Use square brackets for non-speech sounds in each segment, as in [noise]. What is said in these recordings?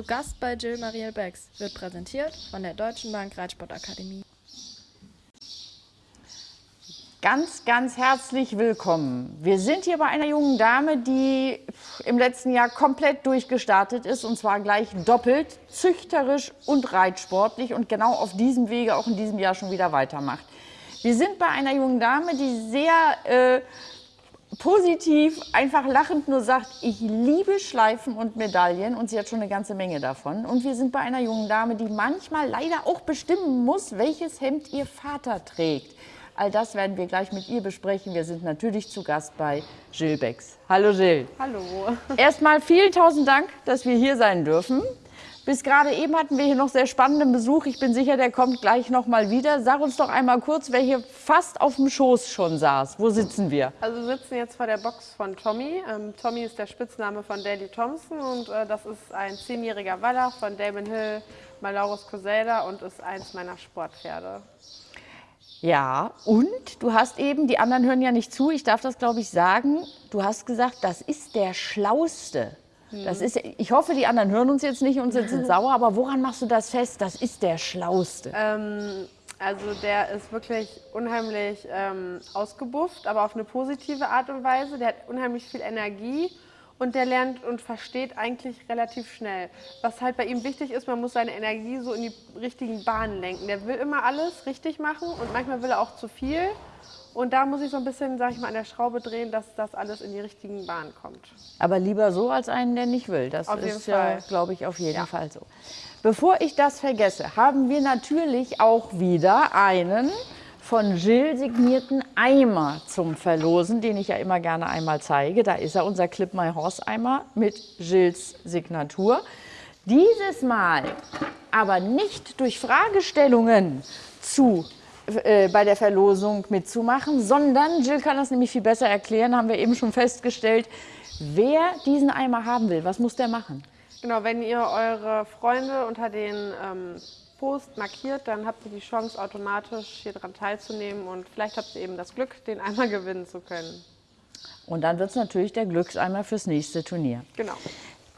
Zu Gast bei Jill Mariel Becks wird präsentiert von der Deutschen Bank Reitsportakademie. Ganz, ganz herzlich willkommen. Wir sind hier bei einer jungen Dame, die im letzten Jahr komplett durchgestartet ist und zwar gleich doppelt, züchterisch und reitsportlich und genau auf diesem Wege auch in diesem Jahr schon wieder weitermacht. Wir sind bei einer jungen Dame, die sehr äh, positiv, einfach lachend nur sagt, ich liebe Schleifen und Medaillen und sie hat schon eine ganze Menge davon. Und wir sind bei einer jungen Dame, die manchmal leider auch bestimmen muss, welches Hemd ihr Vater trägt. All das werden wir gleich mit ihr besprechen. Wir sind natürlich zu Gast bei Jill Becks. Hallo Jill. Hallo. Erstmal vielen tausend Dank, dass wir hier sein dürfen. Bis gerade eben hatten wir hier noch sehr spannenden Besuch. Ich bin sicher, der kommt gleich noch mal wieder. Sag uns doch einmal kurz, wer hier fast auf dem Schoß schon saß. Wo sitzen wir? Also wir sitzen jetzt vor der Box von Tommy. Ähm, Tommy ist der Spitzname von Daly Thompson und äh, das ist ein zehnjähriger Wallach von Damon Hill, Malaurus Coseda und ist eins meiner Sportpferde. Ja, und du hast eben, die anderen hören ja nicht zu, ich darf das glaube ich sagen, du hast gesagt, das ist der Schlauste. Das ist, ich hoffe, die anderen hören uns jetzt nicht und sind, sind [laughs] sauer, aber woran machst du das fest? Das ist der Schlauste. Ähm, also der ist wirklich unheimlich ähm, ausgebufft, aber auf eine positive Art und Weise. Der hat unheimlich viel Energie und der lernt und versteht eigentlich relativ schnell. Was halt bei ihm wichtig ist, man muss seine Energie so in die richtigen Bahnen lenken. Der will immer alles richtig machen und manchmal will er auch zu viel. Und da muss ich so ein bisschen, sag ich mal, an der Schraube drehen, dass das alles in die richtigen Bahnen kommt. Aber lieber so als einen, der nicht will. Das Auf ist ja, glaube ich, auf jeden Ja. Fall so. Bevor ich das vergesse, haben wir natürlich auch wieder einen von Jill signierten Eimer zum Verlosen, den ich ja immer gerne einmal zeige. Da ist er, unser Clip My Horse Eimer mit Jills Signatur. Dieses Mal aber nicht durch Fragestellungen zu äh, bei der Verlosung mitzumachen, sondern Jill kann das nämlich viel besser erklären, haben wir eben schon festgestellt. Wer diesen Eimer haben will, was muss der machen? Genau, wenn ihr eure Freunde unter den ähm, Post markiert, dann habt ihr die Chance, automatisch hier dran teilzunehmen und vielleicht habt ihr eben das Glück, den einmal [laughs] gewinnen zu können. Und dann wird es natürlich der Glückseimer fürs nächste Turnier. Genau.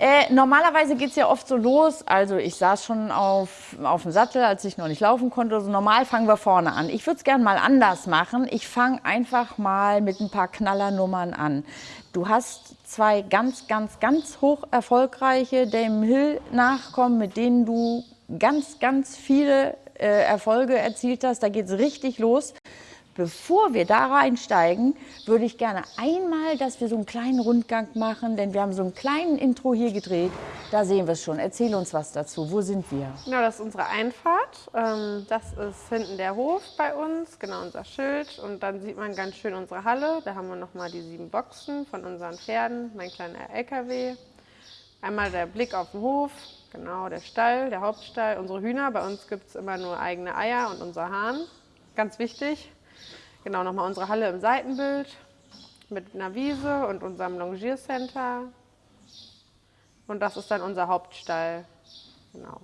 Äh, normalerweise geht es ja oft so los, also ich saß schon auf, auf dem Sattel, als ich noch nicht laufen konnte. Also normal fangen wir vorne an. Ich würde es gerne mal anders machen. Ich fange einfach mal mit ein paar Knallernummern an. Du hast zwei ganz, ganz, ganz hoch erfolgreiche Dame Hill Nachkommen, mit denen du ganz, ganz viele äh, Erfolge erzielt hast. Da geht es richtig los. Bevor wir da reinsteigen, würde ich gerne einmal, dass wir so einen kleinen Rundgang machen, denn wir haben so einen kleinen Intro hier gedreht. Da sehen wir es schon. Erzähl uns was dazu. Wo sind wir? Genau, das ist unsere Einfahrt. Ähm, das ist hinten der Hof bei uns, genau unser Schild. Und dann sieht man ganz schön unsere Halle. Da haben wir nochmal die sieben Boxen von unseren Pferden, mein kleiner LKW. Einmal der Blick auf den Hof, genau der Stall, der Hauptstall, unsere Hühner. Bei uns gibt es immer nur eigene Eier und unser Hahn. Ganz wichtig. Genau, nochmal unsere Halle im Seitenbild mit einer Wiese und unserem Longiercenter. Und das ist dann unser Hauptstall. Genau.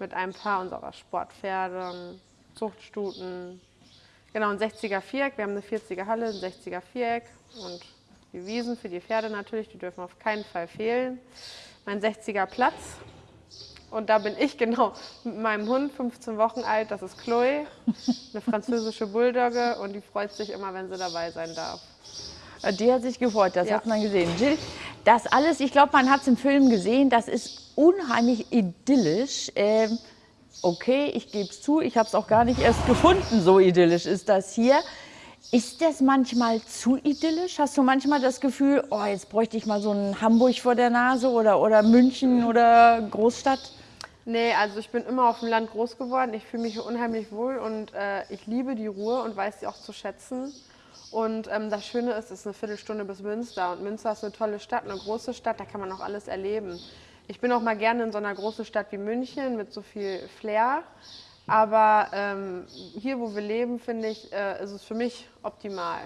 Mit ein paar unserer Sportpferde, Zuchtstuten. Genau, ein 60er Viereck. Wir haben eine 40er Halle, ein 60er Viereck. Und die Wiesen für die Pferde natürlich, die dürfen auf keinen Fall fehlen. Mein 60er Platz. Und da bin ich [laughs] genau mit meinem Hund, 15 Wochen alt, das ist Chloe, eine französische Bulldogge und die freut sich immer, wenn sie dabei sein darf. Äh, Die hat sich gefreut, das Ja. hat man gesehen. Jill, das alles, ich glaube, man hat es im Film gesehen, das ist unheimlich idyllisch. Ähm, okay, ich gebe es zu, ich habe es auch gar nicht erst [laughs] gefunden, so idyllisch ist das hier. Ist das manchmal zu idyllisch? Hast du manchmal das Gefühl, oh, jetzt bräuchte ich mal so ein Hamburg vor der Nase oder, oder München oder Großstadt? Nee, also ich bin immer auf dem Land groß geworden. Ich fühle mich hier unheimlich wohl und äh, ich liebe die Ruhe und weiß sie auch zu schätzen. Und ähm, das Schöne ist, es ist eine Viertelstunde bis Münster. Und Münster ist eine tolle Stadt, eine große Stadt, da kann man auch alles erleben. Ich bin auch mal gerne in so einer großen Stadt wie München mit so viel Flair. Aber ähm, hier, wo wir leben, finde ich, äh, ist es für mich optimal.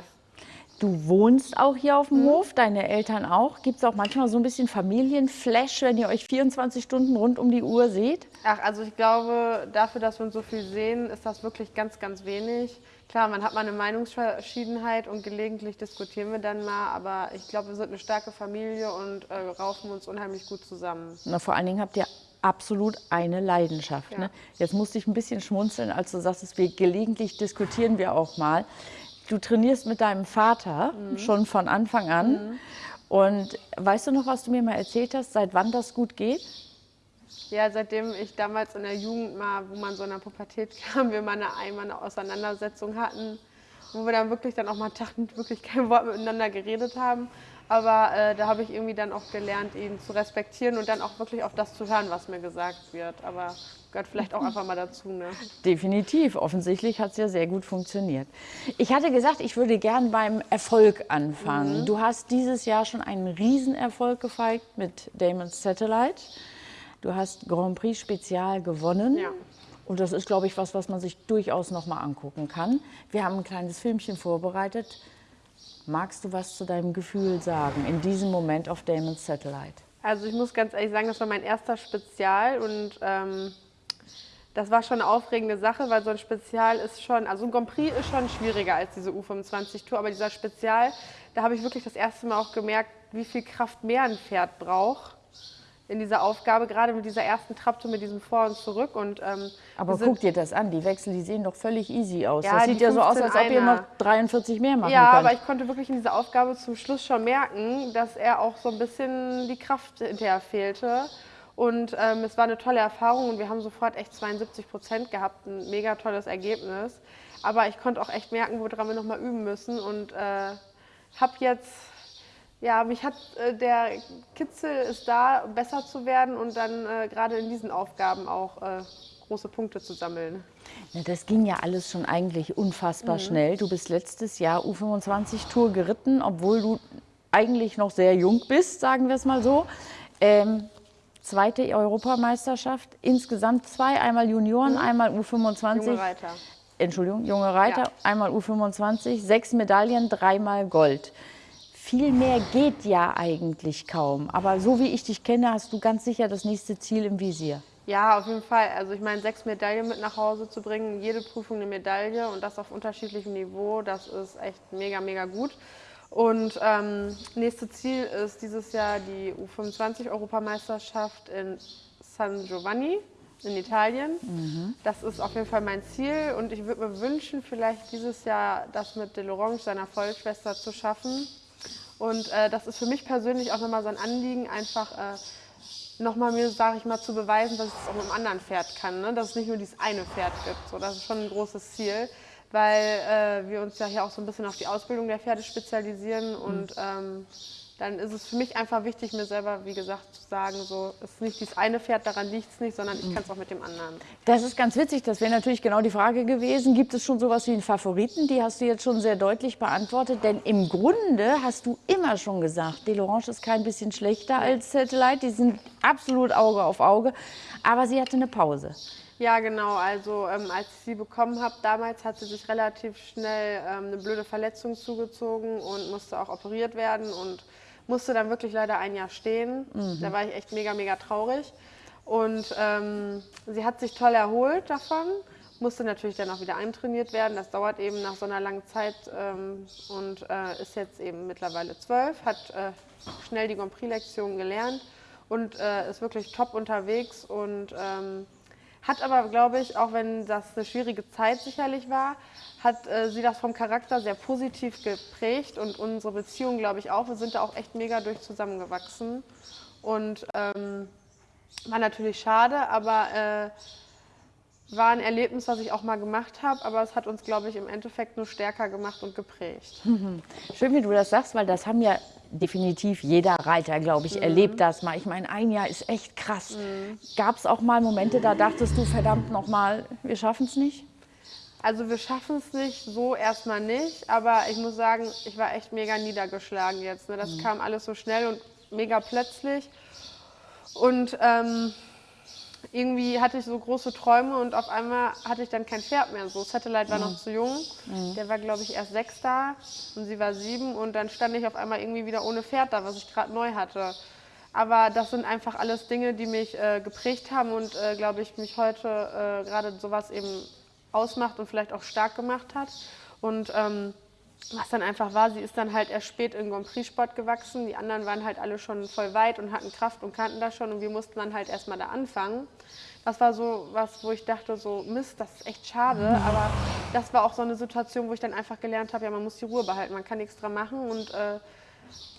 Du wohnst auch hier auf dem Hof, deine Eltern auch. Gibt es auch manchmal so ein bisschen Familienflash, wenn ihr euch 24 Stunden rund um die Uhr seht? Ach, also ich glaube, dafür, dass wir uns so viel sehen, ist das wirklich ganz, ganz wenig. Klar, man hat mal eine Meinungsverschiedenheit und gelegentlich diskutieren wir dann mal, aber ich glaube, wir sind eine starke Familie und äh, raufen uns unheimlich gut zusammen. Na, vor allen Dingen habt ihr absolut eine Leidenschaft. Ja. Ne? Jetzt musste ich ein bisschen schmunzeln, als du sagst, wir gelegentlich diskutieren wir auch mal. Du trainierst mit deinem Vater schon von Anfang an. Und weißt du noch, was du mir mal erzählt hast, seit wann das gut geht? Ja, seitdem ich damals in der Jugend mal, wo man so in der Pubertät [laughs] kam, wir mal eine, einmal eine Auseinandersetzung hatten, wo wir dann wirklich dann auch mal Tag und wirklich kein Wort miteinander geredet haben. Aber äh, da habe ich irgendwie dann auch gelernt, ihn zu respektieren und dann auch wirklich auf das zu hören, was mir gesagt wird. Aber gehört vielleicht auch einfach mal dazu. Ne? Definitiv. Offensichtlich hat es ja sehr gut funktioniert. Ich hatte gesagt, ich würde gern beim Erfolg anfangen. Du hast dieses Jahr schon einen Riesenerfolg gefeiert mit Damon's Satellite. Du hast Grand Prix Spezial gewonnen. Ja. Und das ist, glaube ich, was, was man sich durchaus noch mal angucken kann. Wir haben ein kleines Filmchen vorbereitet. Magst du was zu deinem Gefühl sagen in diesem Moment auf Damon's Satellite? Also ich muss ganz ehrlich sagen, das war mein erster Spezial und ähm, das war schon eine aufregende Sache, weil so ein Spezial ist schon, also ein Grand Prix ist schon schwieriger als diese U25-Tour, aber dieser Spezial, da habe ich wirklich das erste Mal auch gemerkt, wie viel Kraft mehr ein Pferd braucht in dieser Aufgabe, gerade mit dieser ersten Trabtour, mit diesem Vor und Zurück. Und, ähm, Aber guck dir das an, die Wechsel, die sehen doch völlig easy aus. Ja, das sieht ja so aus, als ob ihr 15 noch 43 mehr machen Ja, könnt. aber ich konnte wirklich in dieser Aufgabe zum Schluss schon merken, dass er auch so ein bisschen die Kraft hinterher fehlte. Und ähm, es war eine tolle Erfahrung und wir haben sofort echt 72 Prozent gehabt, ein mega tolles Ergebnis. Aber ich konnte auch echt merken, woran wir nochmal üben müssen und äh, habe jetzt, ja, mich hat äh, der Kitzel ist da, besser zu werden und dann äh, gerade in diesen Aufgaben auch äh, große Punkte zu sammeln. Ja, das ging ja alles schon eigentlich Mhm. unfassbar schnell. Du bist letztes Jahr U25 Tour geritten, obwohl du eigentlich noch sehr jung bist, sagen wir es mal so. Ähm, zweite Europameisterschaft, insgesamt zwei, einmal Junioren, einmal U25. Mhm. Junge Reiter. Entschuldigung, junge Reiter, Ja. einmal U25, sechs Medaillen, dreimal Gold. Viel mehr geht ja eigentlich kaum. Aber so wie ich dich kenne, hast du ganz sicher das nächste Ziel im Visier. Ja, auf jeden Fall. Also ich meine, sechs Medaillen mit nach Hause zu bringen, jede Prüfung eine Medaille und das auf unterschiedlichem Niveau, das ist echt mega, mega gut. Und ähm, nächste Ziel ist dieses Jahr die U25-Europameisterschaft in San Giovanni in Italien. Das ist auf jeden Fall mein Ziel und ich würde mir wünschen, vielleicht dieses Jahr das mit De Lorange, seiner Vollschwester, zu schaffen. Und äh, das ist für mich persönlich auch nochmal so ein Anliegen, einfach äh, nochmal mir, sage ich mal, zu beweisen, dass ich es auch mit einem anderen Pferd kann. Ne? Dass es nicht nur dieses eine Pferd gibt. So, das ist schon ein großes Ziel, weil äh, wir uns ja hier auch so ein bisschen auf die Ausbildung der Pferde spezialisieren. Und ähm, dann ist es für mich einfach wichtig, mir selber, wie gesagt, zu sagen, so, es ist nicht dieses eine Pferd, daran liegt es nicht, sondern ich kann es auch mit dem anderen. Das ist ganz witzig, das wäre natürlich genau die Frage gewesen. Gibt es schon sowas wie einen Favoriten? Die hast du jetzt schon sehr deutlich beantwortet, denn im Grunde hast du immer schon gesagt, Delorange ist kein bisschen schlechter als Satellite, die sind absolut Auge auf Auge, aber sie hatte eine Pause. Ja, genau. Also ähm, als ich sie bekommen habe, damals hat sie sich relativ schnell ähm, eine blöde Verletzung zugezogen und musste auch operiert werden und musste dann wirklich leider ein Jahr stehen. Da war ich echt mega, mega traurig. Und ähm, sie hat sich toll erholt davon, musste natürlich dann auch wieder eintrainiert werden. Das dauert eben nach so einer langen Zeit ähm, und äh, ist jetzt eben mittlerweile zwölf, hat äh, schnell die Grand Prix-Lektion gelernt und äh, ist wirklich top unterwegs und ähm, hat aber, glaube ich, auch wenn das eine schwierige Zeit sicherlich war, hat äh, sie das vom Charakter sehr positiv geprägt und unsere Beziehung, glaube ich, auch. Wir sind da auch echt mega durch zusammengewachsen. Und ähm, war natürlich schade, aber äh, war ein Erlebnis, was ich auch mal gemacht habe. Aber es hat uns, glaube ich, im Endeffekt nur stärker gemacht und geprägt. [laughs] Schön, wie du das sagst, weil das haben ja definitiv jeder Reiter, glaube ich, erlebt das mal. Ich meine, ein Jahr ist echt krass. Gab es auch mal Momente, da dachtest du, verdammt nochmal, wir schaffen es nicht? Also wir schaffen es nicht, so erstmal nicht, aber ich muss sagen, ich war echt mega niedergeschlagen jetzt. Ne? Das kam alles so schnell und mega plötzlich. Und ähm, irgendwie hatte ich so große Träume und auf einmal hatte ich dann kein Pferd mehr. So, Satellite war noch zu jung. Der war, glaube ich, erst sechs da und sie war sieben. Und dann stand ich auf einmal irgendwie wieder ohne Pferd da, was ich gerade neu hatte. Aber das sind einfach alles Dinge, die mich äh, geprägt haben und, äh, glaube ich, mich heute äh, gerade sowas eben ausmacht und vielleicht auch stark gemacht hat. Und ähm, was dann einfach war, sie ist dann halt erst spät in Grand Prix Sport gewachsen. Die anderen waren halt alle schon voll weit und hatten Kraft und kannten das schon und wir mussten dann halt erstmal da anfangen. Das war so was, wo ich dachte, so Mist, das ist echt schade. Aber das war auch so eine Situation, wo ich dann einfach gelernt habe, ja, man muss die Ruhe behalten, man kann nichts dran machen und äh,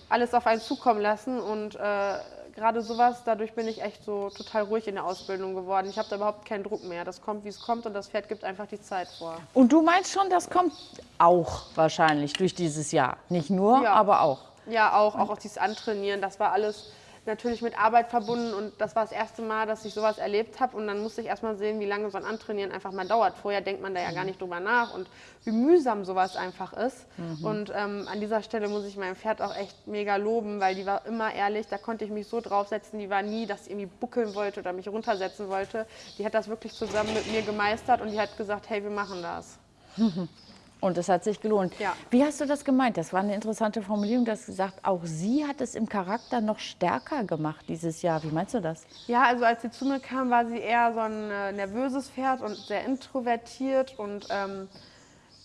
alles auf einen zukommen lassen. Und äh, gerade sowas, dadurch bin ich echt so total ruhig in der Ausbildung geworden. Ich habe da überhaupt keinen Druck mehr. Das kommt, wie es kommt und das Pferd gibt einfach die Zeit vor. Und du meinst schon, das kommt auch wahrscheinlich durch dieses Jahr. Nicht nur, Ja. aber auch. Ja, auch, auch, auch dieses Antrainieren, das war alles natürlich mit Arbeit verbunden und das war das erste Mal, dass ich sowas erlebt habe und dann musste ich erstmal sehen, wie lange so ein Antrainieren einfach mal dauert. Vorher denkt man da ja gar nicht drüber nach und wie mühsam sowas einfach ist. Und ähm, an dieser Stelle muss ich mein Pferd auch echt mega loben, weil die war immer ehrlich, da konnte ich mich so draufsetzen, die war nie, dass sie irgendwie buckeln wollte oder mich runtersetzen wollte. Die hat das wirklich zusammen mit mir gemeistert und die hat gesagt, hey, wir machen das. [laughs] Und es hat sich gelohnt. Ja. Wie hast du das gemeint? Das war eine interessante Formulierung. Du hast gesagt, auch sie hat es im Charakter noch stärker gemacht dieses Jahr. Wie meinst du das? Ja, also als sie zu mir kam, war sie eher so ein äh, nervöses Pferd und sehr introvertiert und ähm,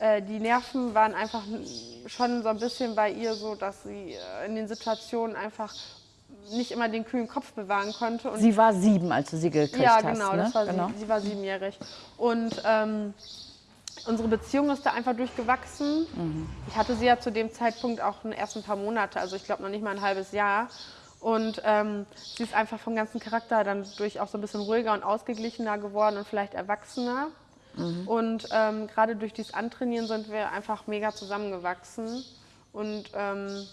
äh, die Nerven waren einfach schon so ein bisschen bei ihr so, dass sie äh, in den Situationen einfach nicht immer den kühlen Kopf bewahren konnte. Und Sie war sieben, als du sie gekriegt ja, hast. genau, ne? das war genau. Sie, sie war siebenjährig. Und ähm, unsere Beziehung ist da einfach durchgewachsen. Ich hatte sie ja zu dem Zeitpunkt auch erst ein paar Monate, also ich glaube noch nicht mal ein halbes Jahr. Und ähm, sie ist einfach vom ganzen Charakter dann durch auch so ein bisschen ruhiger und ausgeglichener geworden und vielleicht erwachsener. Und ähm, gerade durch dieses Antrainieren sind wir einfach mega zusammengewachsen. Und ähm,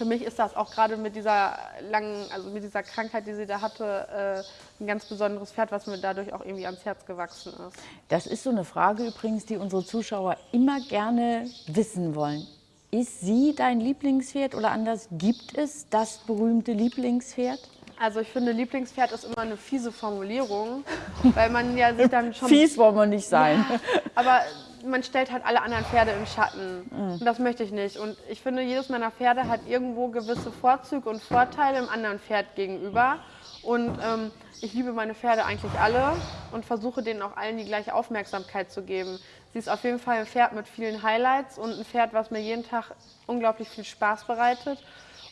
für mich ist das auch gerade mit dieser langen, also mit dieser Krankheit, die sie da hatte, äh, ein ganz besonderes Pferd, was mir dadurch auch irgendwie ans Herz gewachsen ist. Das ist so eine Frage übrigens, die unsere Zuschauer immer gerne wissen wollen. Ist sie dein Lieblingspferd oder anders, gibt es das berühmte Lieblingspferd? Also ich finde, Lieblingspferd ist immer eine fiese Formulierung, weil man ja sich dann [laughs] schon... Fies wollen wir nicht sein. Aber man stellt halt alle anderen Pferde im Schatten. Und das möchte ich nicht. Und ich finde, jedes meiner Pferde hat irgendwo gewisse Vorzüge und Vorteile im anderen Pferd gegenüber. Und ähm, ich liebe meine Pferde eigentlich alle und versuche denen auch allen die gleiche Aufmerksamkeit zu geben. Sie ist auf jeden Fall ein Pferd mit vielen Highlights und ein Pferd, was mir jeden Tag unglaublich viel Spaß bereitet.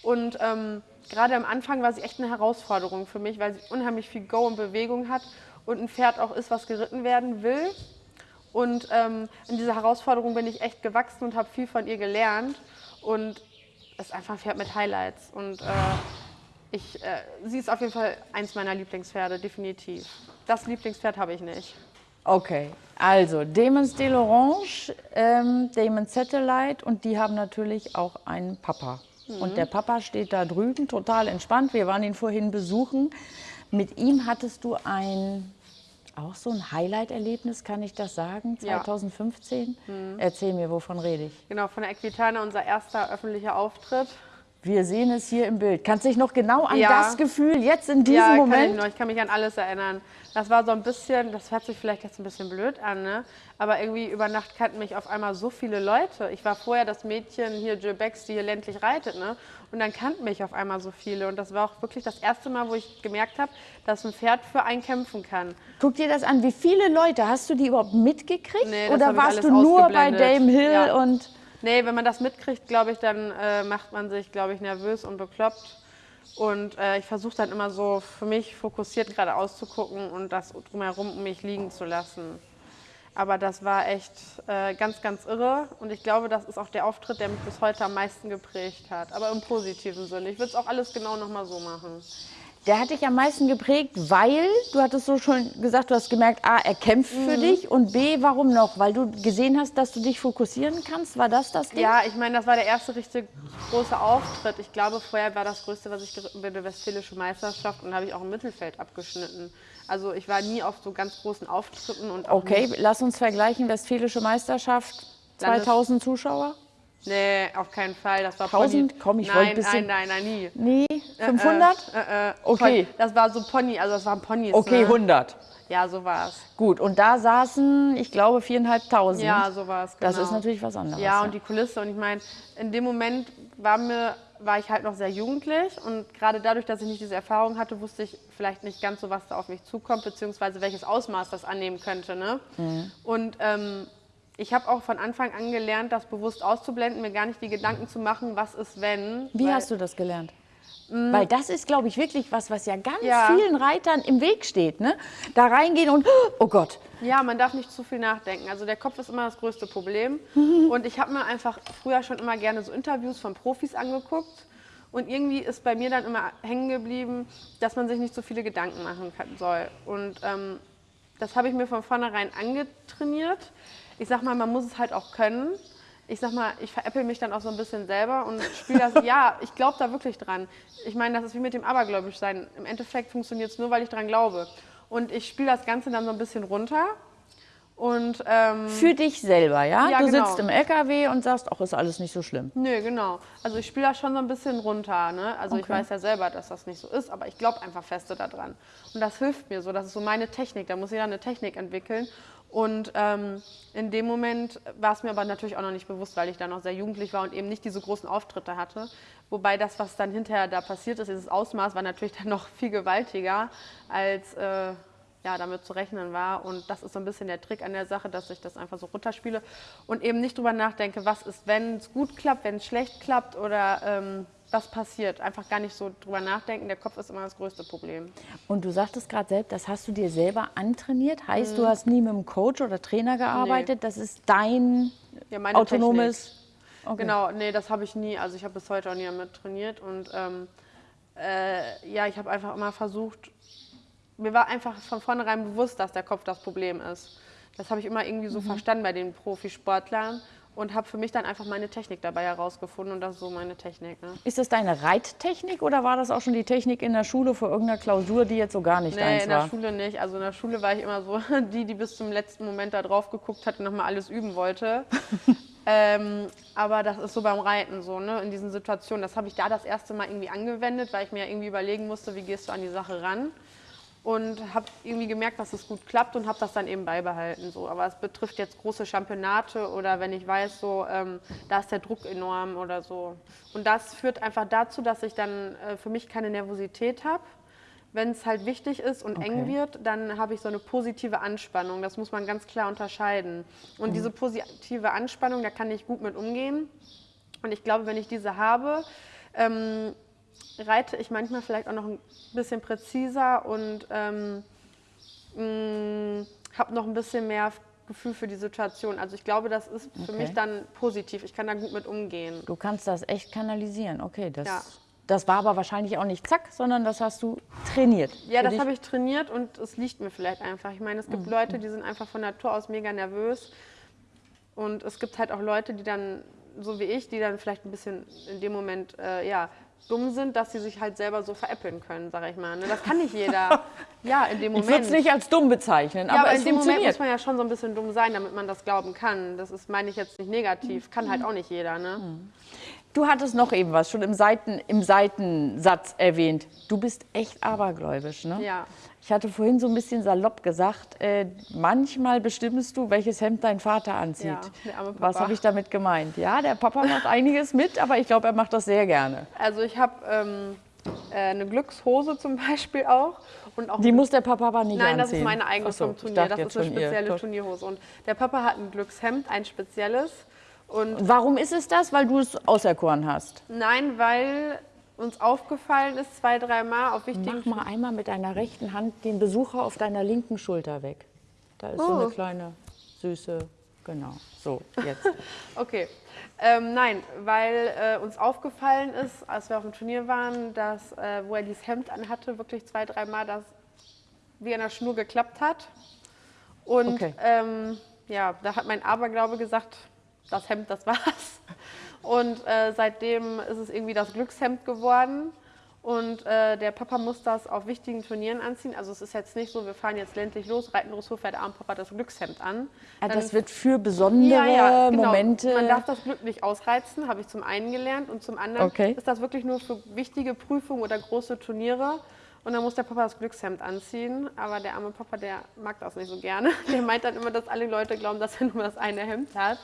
Und ähm, gerade am Anfang war sie echt eine Herausforderung für mich, weil sie unheimlich viel Go und Bewegung hat und ein Pferd auch ist, was geritten werden will. Und ähm, in dieser Herausforderung bin ich echt gewachsen und habe viel von ihr gelernt. Und es ist einfach ein Pferd mit Highlights. Und äh, ich, äh, sie ist auf jeden Fall eins meiner Lieblingspferde, definitiv. Das Lieblingspferd habe ich nicht. Okay, also Demons de l'Orange, ähm, Demons Satellite und die haben natürlich auch einen Papa. Und der Papa steht da drüben, total entspannt. Wir waren ihn vorhin besuchen. Mit ihm hattest du ein, auch so ein Highlight-Erlebnis, kann ich das sagen, Ja. 2015? Erzähl mir, wovon rede ich? Genau, von der Equitana, unser erster öffentlicher Auftritt. Wir sehen es hier im Bild. Kannst du dich noch genau an Ja. das Gefühl jetzt in diesem ja, Kann ich, Moment? noch, ich kann mich an alles erinnern. Das war so ein bisschen, das hört sich vielleicht jetzt ein bisschen blöd an, ne? aber irgendwie über Nacht kannten mich auf einmal so viele Leute. Ich war vorher das Mädchen hier, Jill Becks, die hier ländlich reitet. Ne? Und dann kannten mich auf einmal so viele. Und das war auch wirklich das erste Mal, wo ich gemerkt habe, dass ein Pferd für einen kämpfen kann. Guck dir das an. Wie viele Leute hast du die überhaupt mitgekriegt? Nee, Oder warst du nur bei. Dame Hill Ja. und Nee, wenn man das mitkriegt, glaube ich, dann äh, macht man sich, glaube ich, nervös und bekloppt. Und äh, ich versuche dann immer so für mich fokussiert geradeaus zu gucken und das drumherum um mich liegen zu lassen. Aber das war echt äh, ganz, ganz irre. Und ich glaube, das ist auch der Auftritt, der mich bis heute am meisten geprägt hat. Aber im positiven Sinne. Ich würde es auch alles genau nochmal so machen. Der hat dich am meisten geprägt, weil du hattest so schon gesagt, du hast gemerkt, A, er kämpft für Mhm. dich und B, warum noch? Weil du gesehen hast, dass du dich fokussieren kannst. War das das Ding? Ja, ich meine, das war der erste richtig große Auftritt. Ich glaube, vorher war das Größte, was ich geritten bin, die Westfälische Meisterschaft und da habe ich auch im Mittelfeld abgeschnitten. Also ich war nie auf so ganz großen Auftritten und Okay, lass uns vergleichen. Westfälische Meisterschaft, Landes- 2000 Zuschauer. Nee, auf keinen Fall. Das war 1000? Pony. Komm, ich wollte ein bisschen- Nein, nein, nein, nie. Nee, 500? Äh, äh, Okay. Pon- Das war so Pony, also das waren Ponys. Okay, ne? 100. Ja, so war es. Gut, und da saßen, ich glaube, 4.500. Ja, so war es. Genau. Das ist natürlich was anderes. Ja, und die Kulisse. Und ich meine, in dem Moment war, mir, war ich halt noch sehr jugendlich. Und gerade dadurch, dass ich nicht diese Erfahrung hatte, wusste ich vielleicht nicht ganz so, was da auf mich zukommt, beziehungsweise welches Ausmaß das annehmen könnte. Ne? Mhm. Und ähm, ich habe auch von Anfang an gelernt, das bewusst auszublenden, mir gar nicht die Gedanken zu machen, was ist, wenn. Wie hast du das gelernt? Weil das ist, glaube ich, wirklich was, was ja ganz Ja. vielen Reitern im Weg steht. Ne? Da reingehen und, oh Gott, Ja, man darf nicht zu viel nachdenken. Also der Kopf ist immer das größte Problem. [laughs] Und ich habe mir einfach früher schon immer gerne so Interviews von Profis angeguckt. Und irgendwie ist bei mir dann immer hängen geblieben, dass man sich nicht so viele Gedanken machen kann, soll. Und ähm, das habe ich mir von vornherein angetrainiert. Ich sag mal, man muss es halt auch können. Ich sag mal, ich veräpple mich dann auch so ein bisschen selber und spiele das. [laughs] ja, ich glaube da wirklich dran. Ich meine, das ist wie mit dem Abergläubisch sein. Im Endeffekt funktioniert es nur, weil ich dran glaube. Und ich spiele das Ganze dann so ein bisschen runter. Und ähm, für dich selber, ja? Ja, du genau. sitzt im LKW und sagst, ach, ist alles nicht so schlimm. Nö, genau. Also ich spiele das schon so ein bisschen runter. Ne? Also ich Okay. weiß ja selber, dass das nicht so ist, aber ich glaube einfach feste daran. Und das hilft mir so. Das ist so meine Technik. Da muss jeder eine Technik entwickeln. Und ähm, in dem Moment war es mir aber natürlich auch noch nicht bewusst, weil ich da noch sehr jugendlich war und eben nicht diese großen Auftritte hatte. Wobei das, was dann hinterher da passiert ist, dieses Ausmaß war natürlich dann noch viel gewaltiger, als äh, ja, damit zu rechnen war. Und das ist so ein bisschen der Trick an der Sache, dass ich das einfach so runterspiele und eben nicht drüber nachdenke, was ist, wenn es gut klappt, wenn es schlecht klappt oder ähm, was passiert. Einfach gar nicht so drüber nachdenken. Der Kopf ist immer das größte Problem. Und du sagtest gerade selbst, das hast du dir selber antrainiert. Heißt, Mhm. du hast nie mit einem Coach oder Trainer gearbeitet. Das ist dein Ja, autonomes. Okay. Genau, nee, das habe ich nie. Also ich habe bis heute auch nie damit trainiert und ähm, äh, ja, ich habe einfach immer versucht, mir war einfach von vornherein bewusst, dass der Kopf das Problem ist. Das habe ich immer irgendwie Mhm. so verstanden bei den Profisportlern und habe für mich dann einfach meine Technik dabei herausgefunden und das ist so meine Technik. Ne? Ist das deine Reittechnik oder war das auch schon die Technik in der Schule für irgendeine Klausur, die jetzt so gar nicht Nee, deins in der war? Schule nicht. Also in der Schule war ich immer so [laughs] die, die bis zum letzten Moment da drauf geguckt hat und nochmal alles üben wollte. [laughs] ähm, aber das ist so beim Reiten so, ne? in diesen Situationen. Das habe ich da das erste Mal irgendwie angewendet, weil ich mir irgendwie überlegen musste, wie gehst du an die Sache ran. Und habe irgendwie gemerkt, dass es gut klappt und habe das dann eben beibehalten. So. Aber es betrifft jetzt große Championate oder wenn ich weiß, so, ähm, da ist der Druck enorm oder so. Und das führt einfach dazu, dass ich dann äh, für mich keine Nervosität habe. Wenn es halt wichtig ist und eng Okay. wird, dann habe ich so eine positive Anspannung. Das muss man ganz klar unterscheiden. Und diese positive Anspannung, da kann ich gut mit umgehen. Und ich glaube, wenn ich diese habe, ähm, reite ich manchmal vielleicht auch noch ein bisschen präziser und ähm, habe noch ein bisschen mehr Gefühl für die Situation. Also ich glaube, das ist für Okay. mich dann positiv. Ich kann da gut mit umgehen. Du kannst das echt kanalisieren. Okay, das, Ja. das war aber wahrscheinlich auch nicht zack, sondern das hast du trainiert. Ja, das habe ich trainiert und es liegt mir vielleicht einfach. Ich meine, es gibt Leute, die sind einfach von Natur aus mega nervös. Und es gibt halt auch Leute, die dann, so wie ich, die dann vielleicht ein bisschen in dem Moment, äh, ja, dumm sind, dass sie sich halt selber so veräppeln können, sag ich mal. Ne? Das kann nicht jeder. [laughs] ja, in dem Ich Moment. würde es nicht als dumm bezeichnen, Ja, aber, aber es in dem Moment muss man ja schon so ein bisschen dumm sein, damit man das glauben kann. Das ist, meine ich jetzt nicht negativ. Kann halt auch nicht jeder, ne? Du hattest noch eben was schon im, Seiten, im Seitensatz erwähnt. Du bist echt abergläubisch, ne? Ja. Ich hatte vorhin so ein bisschen salopp gesagt, äh, manchmal bestimmst du, welches Hemd dein Vater anzieht. Ja, Was habe ich damit gemeint? Ja, der Papa macht einiges mit, aber ich glaube, er macht das sehr gerne. Also ich habe ähm, äh, eine Glückshose zum Beispiel auch. Und auch Die muss der Papa aber nicht Nein, das anziehen. ist meine eigene so, ich Turnier. Das ist eine spezielle. Turnierhose. Und der Papa hat ein Glückshemd, ein spezielles. Und Warum ist es das? Weil du es auserkoren hast. nein, weil uns aufgefallen ist, zwei, dreimal auf wichtigen Mach mal einmal mit deiner rechten Hand den Besucher auf deiner linken Schulter weg. Da ist so Oh. eine kleine, süße, genau. So, jetzt. [laughs] Okay. Ähm, nein, weil äh, uns aufgefallen ist, als wir auf dem Turnier waren, dass, äh, wo er dieses Hemd anhatte, wirklich zwei, dreimal das wie an der Schnur geklappt hat. Und Okay. ähm, ja, da hat mein Aberglaube gesagt, das Hemd, das war's. Und äh, seitdem ist es irgendwie das Glückshemd geworden. Und äh, der Papa muss das auf wichtigen Turnieren anziehen. Also es ist jetzt nicht so, wir fahren jetzt ländlich los, reiten Dressur, fährt der Abendpapa das Glückshemd an. Ah, Dann das wird für besondere genau. Momente. Man darf das Glück nicht ausreizen, habe ich zum einen gelernt. Und zum anderen Okay. ist das wirklich nur für wichtige Prüfungen oder große Turniere. Und dann muss der Papa das Glückshemd anziehen. Aber der arme Papa, der mag das nicht so gerne. [laughs] Der meint dann immer, dass alle Leute glauben, dass er nur das eine Hemd hat.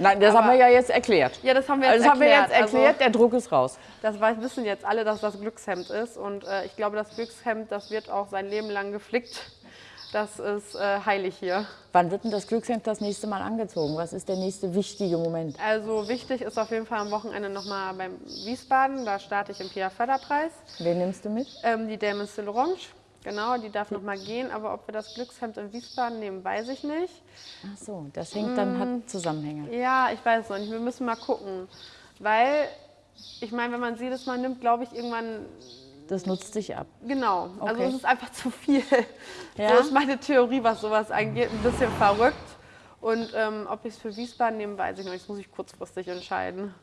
Nein, das Aber- haben wir ja jetzt erklärt. Ja, das haben wir jetzt Also das haben wir erklärt. jetzt erklärt, Also- der Druck ist raus. Das weiß- wissen jetzt alle, dass das Glückshemd ist. Und äh, ich glaube, das Glückshemd, das wird auch sein Leben lang geflickt. Das ist äh, heilig hier. Wann wird denn das Glückshemd das nächste Mal angezogen? Was ist der nächste wichtige Moment? Also wichtig ist auf jeden Fall am Wochenende nochmal beim Wiesbaden. Da starte ich im Pia Förderpreis. Wen nimmst du mit? Ähm, die Dame Orange. Genau, die darf nochmal gehen. Aber ob wir das Glückshemd in Wiesbaden nehmen, weiß ich nicht. Ach so, das hängt dann, Mm. hat Zusammenhänge. Ja, ich weiß noch nicht. Wir müssen mal gucken. Weil, ich meine, wenn man sie jedes Mal nimmt, glaube ich, irgendwann Das nutzt sich ab. Genau, also Okay. es ist einfach zu viel. [laughs] Ja? So ist meine Theorie, was sowas angeht, ein bisschen verrückt. Und ähm, ob ich es für Wiesbaden nehme, weiß ich noch nicht. Das muss ich kurzfristig entscheiden.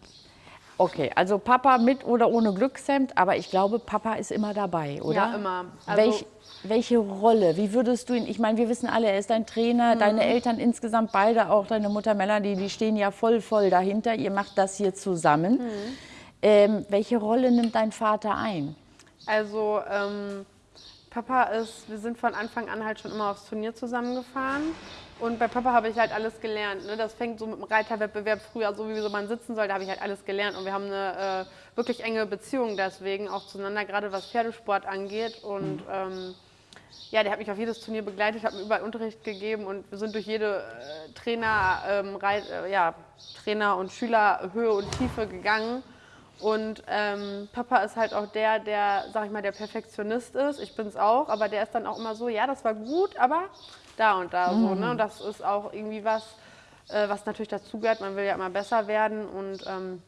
Okay, also Papa mit oder ohne Glückshemd, aber ich glaube, Papa ist immer dabei, oder? Ja, immer. Also- Welch, welche Rolle? Wie würdest du ihn, ich meine, wir wissen alle, er ist dein Trainer, Mhm. deine Eltern insgesamt beide, auch deine Mutter Melanie, die stehen ja voll, voll dahinter. Ihr macht das hier zusammen. Mhm. Ähm, welche Rolle nimmt dein Vater ein? Also ähm, Papa ist, wir sind von Anfang an halt schon immer aufs Turnier zusammengefahren. Und bei Papa habe ich halt alles gelernt. Ne? Das fängt so mit dem Reiterwettbewerb früher, so wie so man sitzen soll, da habe ich halt alles gelernt. Und wir haben eine äh, wirklich enge Beziehung deswegen auch zueinander, gerade was Pferdesport angeht. Und ähm, ja, der hat mich auf jedes Turnier begleitet, hat mir überall Unterricht gegeben und wir sind durch jede äh, Trainer, ähm, Reit, äh, ja, Trainer und Schüler Höhe und Tiefe gegangen. Und ähm, Papa ist halt auch der, der, sag ich mal, der Perfektionist ist. Ich bin es auch, aber der ist dann auch immer so, ja, das war gut, aber da und da so. Ne? Und das ist auch irgendwie was, äh, was natürlich dazugehört. Man will ja immer besser werden und ähm,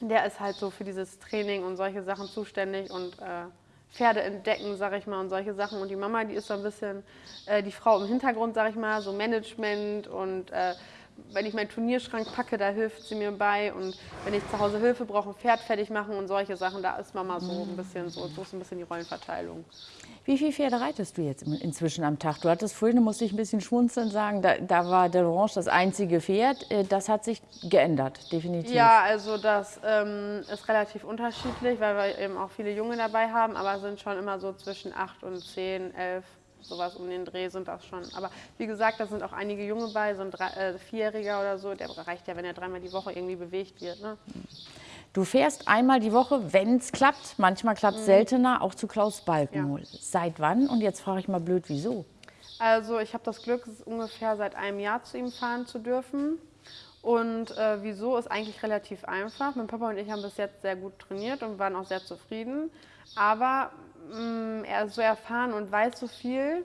der ist halt so für dieses Training und solche Sachen zuständig und äh, Pferde entdecken, sag ich mal, und solche Sachen. Und die Mama, die ist so ein bisschen äh, die Frau im Hintergrund, sag ich mal, so Management und äh, wenn ich meinen Turnierschrank packe, da hilft sie mir bei. Und wenn ich zu Hause Hilfe brauche, ein Pferd fertig machen und solche Sachen, da ist Mama so ein bisschen so, so ist ein bisschen die Rollenverteilung. Wie viele Pferde reitest du jetzt inzwischen am Tag? Du hattest vorhin, musste ich ein bisschen schmunzeln sagen, da, da war der Orange das einzige Pferd. Äh, Das hat sich geändert, definitiv. Ja, also das ähm, ist relativ unterschiedlich, weil wir eben auch viele Junge dabei haben, aber sind schon immer so zwischen 8 und 10, 11, sowas um den Dreh sind das schon. Aber wie gesagt, da sind auch einige Junge bei, so ein drei, äh, Vierjähriger oder so, der reicht ja, wenn er dreimal die Woche irgendwie bewegt wird. Ne? Du fährst einmal die Woche, wenn es klappt. Manchmal klappt Mhm. es seltener, auch zu Klaus Balkenhol. Seit wann? Und jetzt frage ich mal blöd, wieso? Also ich habe das Glück, ungefähr seit einem Jahr zu ihm fahren zu dürfen. Und äh, wieso ist eigentlich relativ einfach. Mein Papa und ich haben bis jetzt sehr gut trainiert und waren auch sehr zufrieden. Aber mh, er ist so erfahren und weiß so viel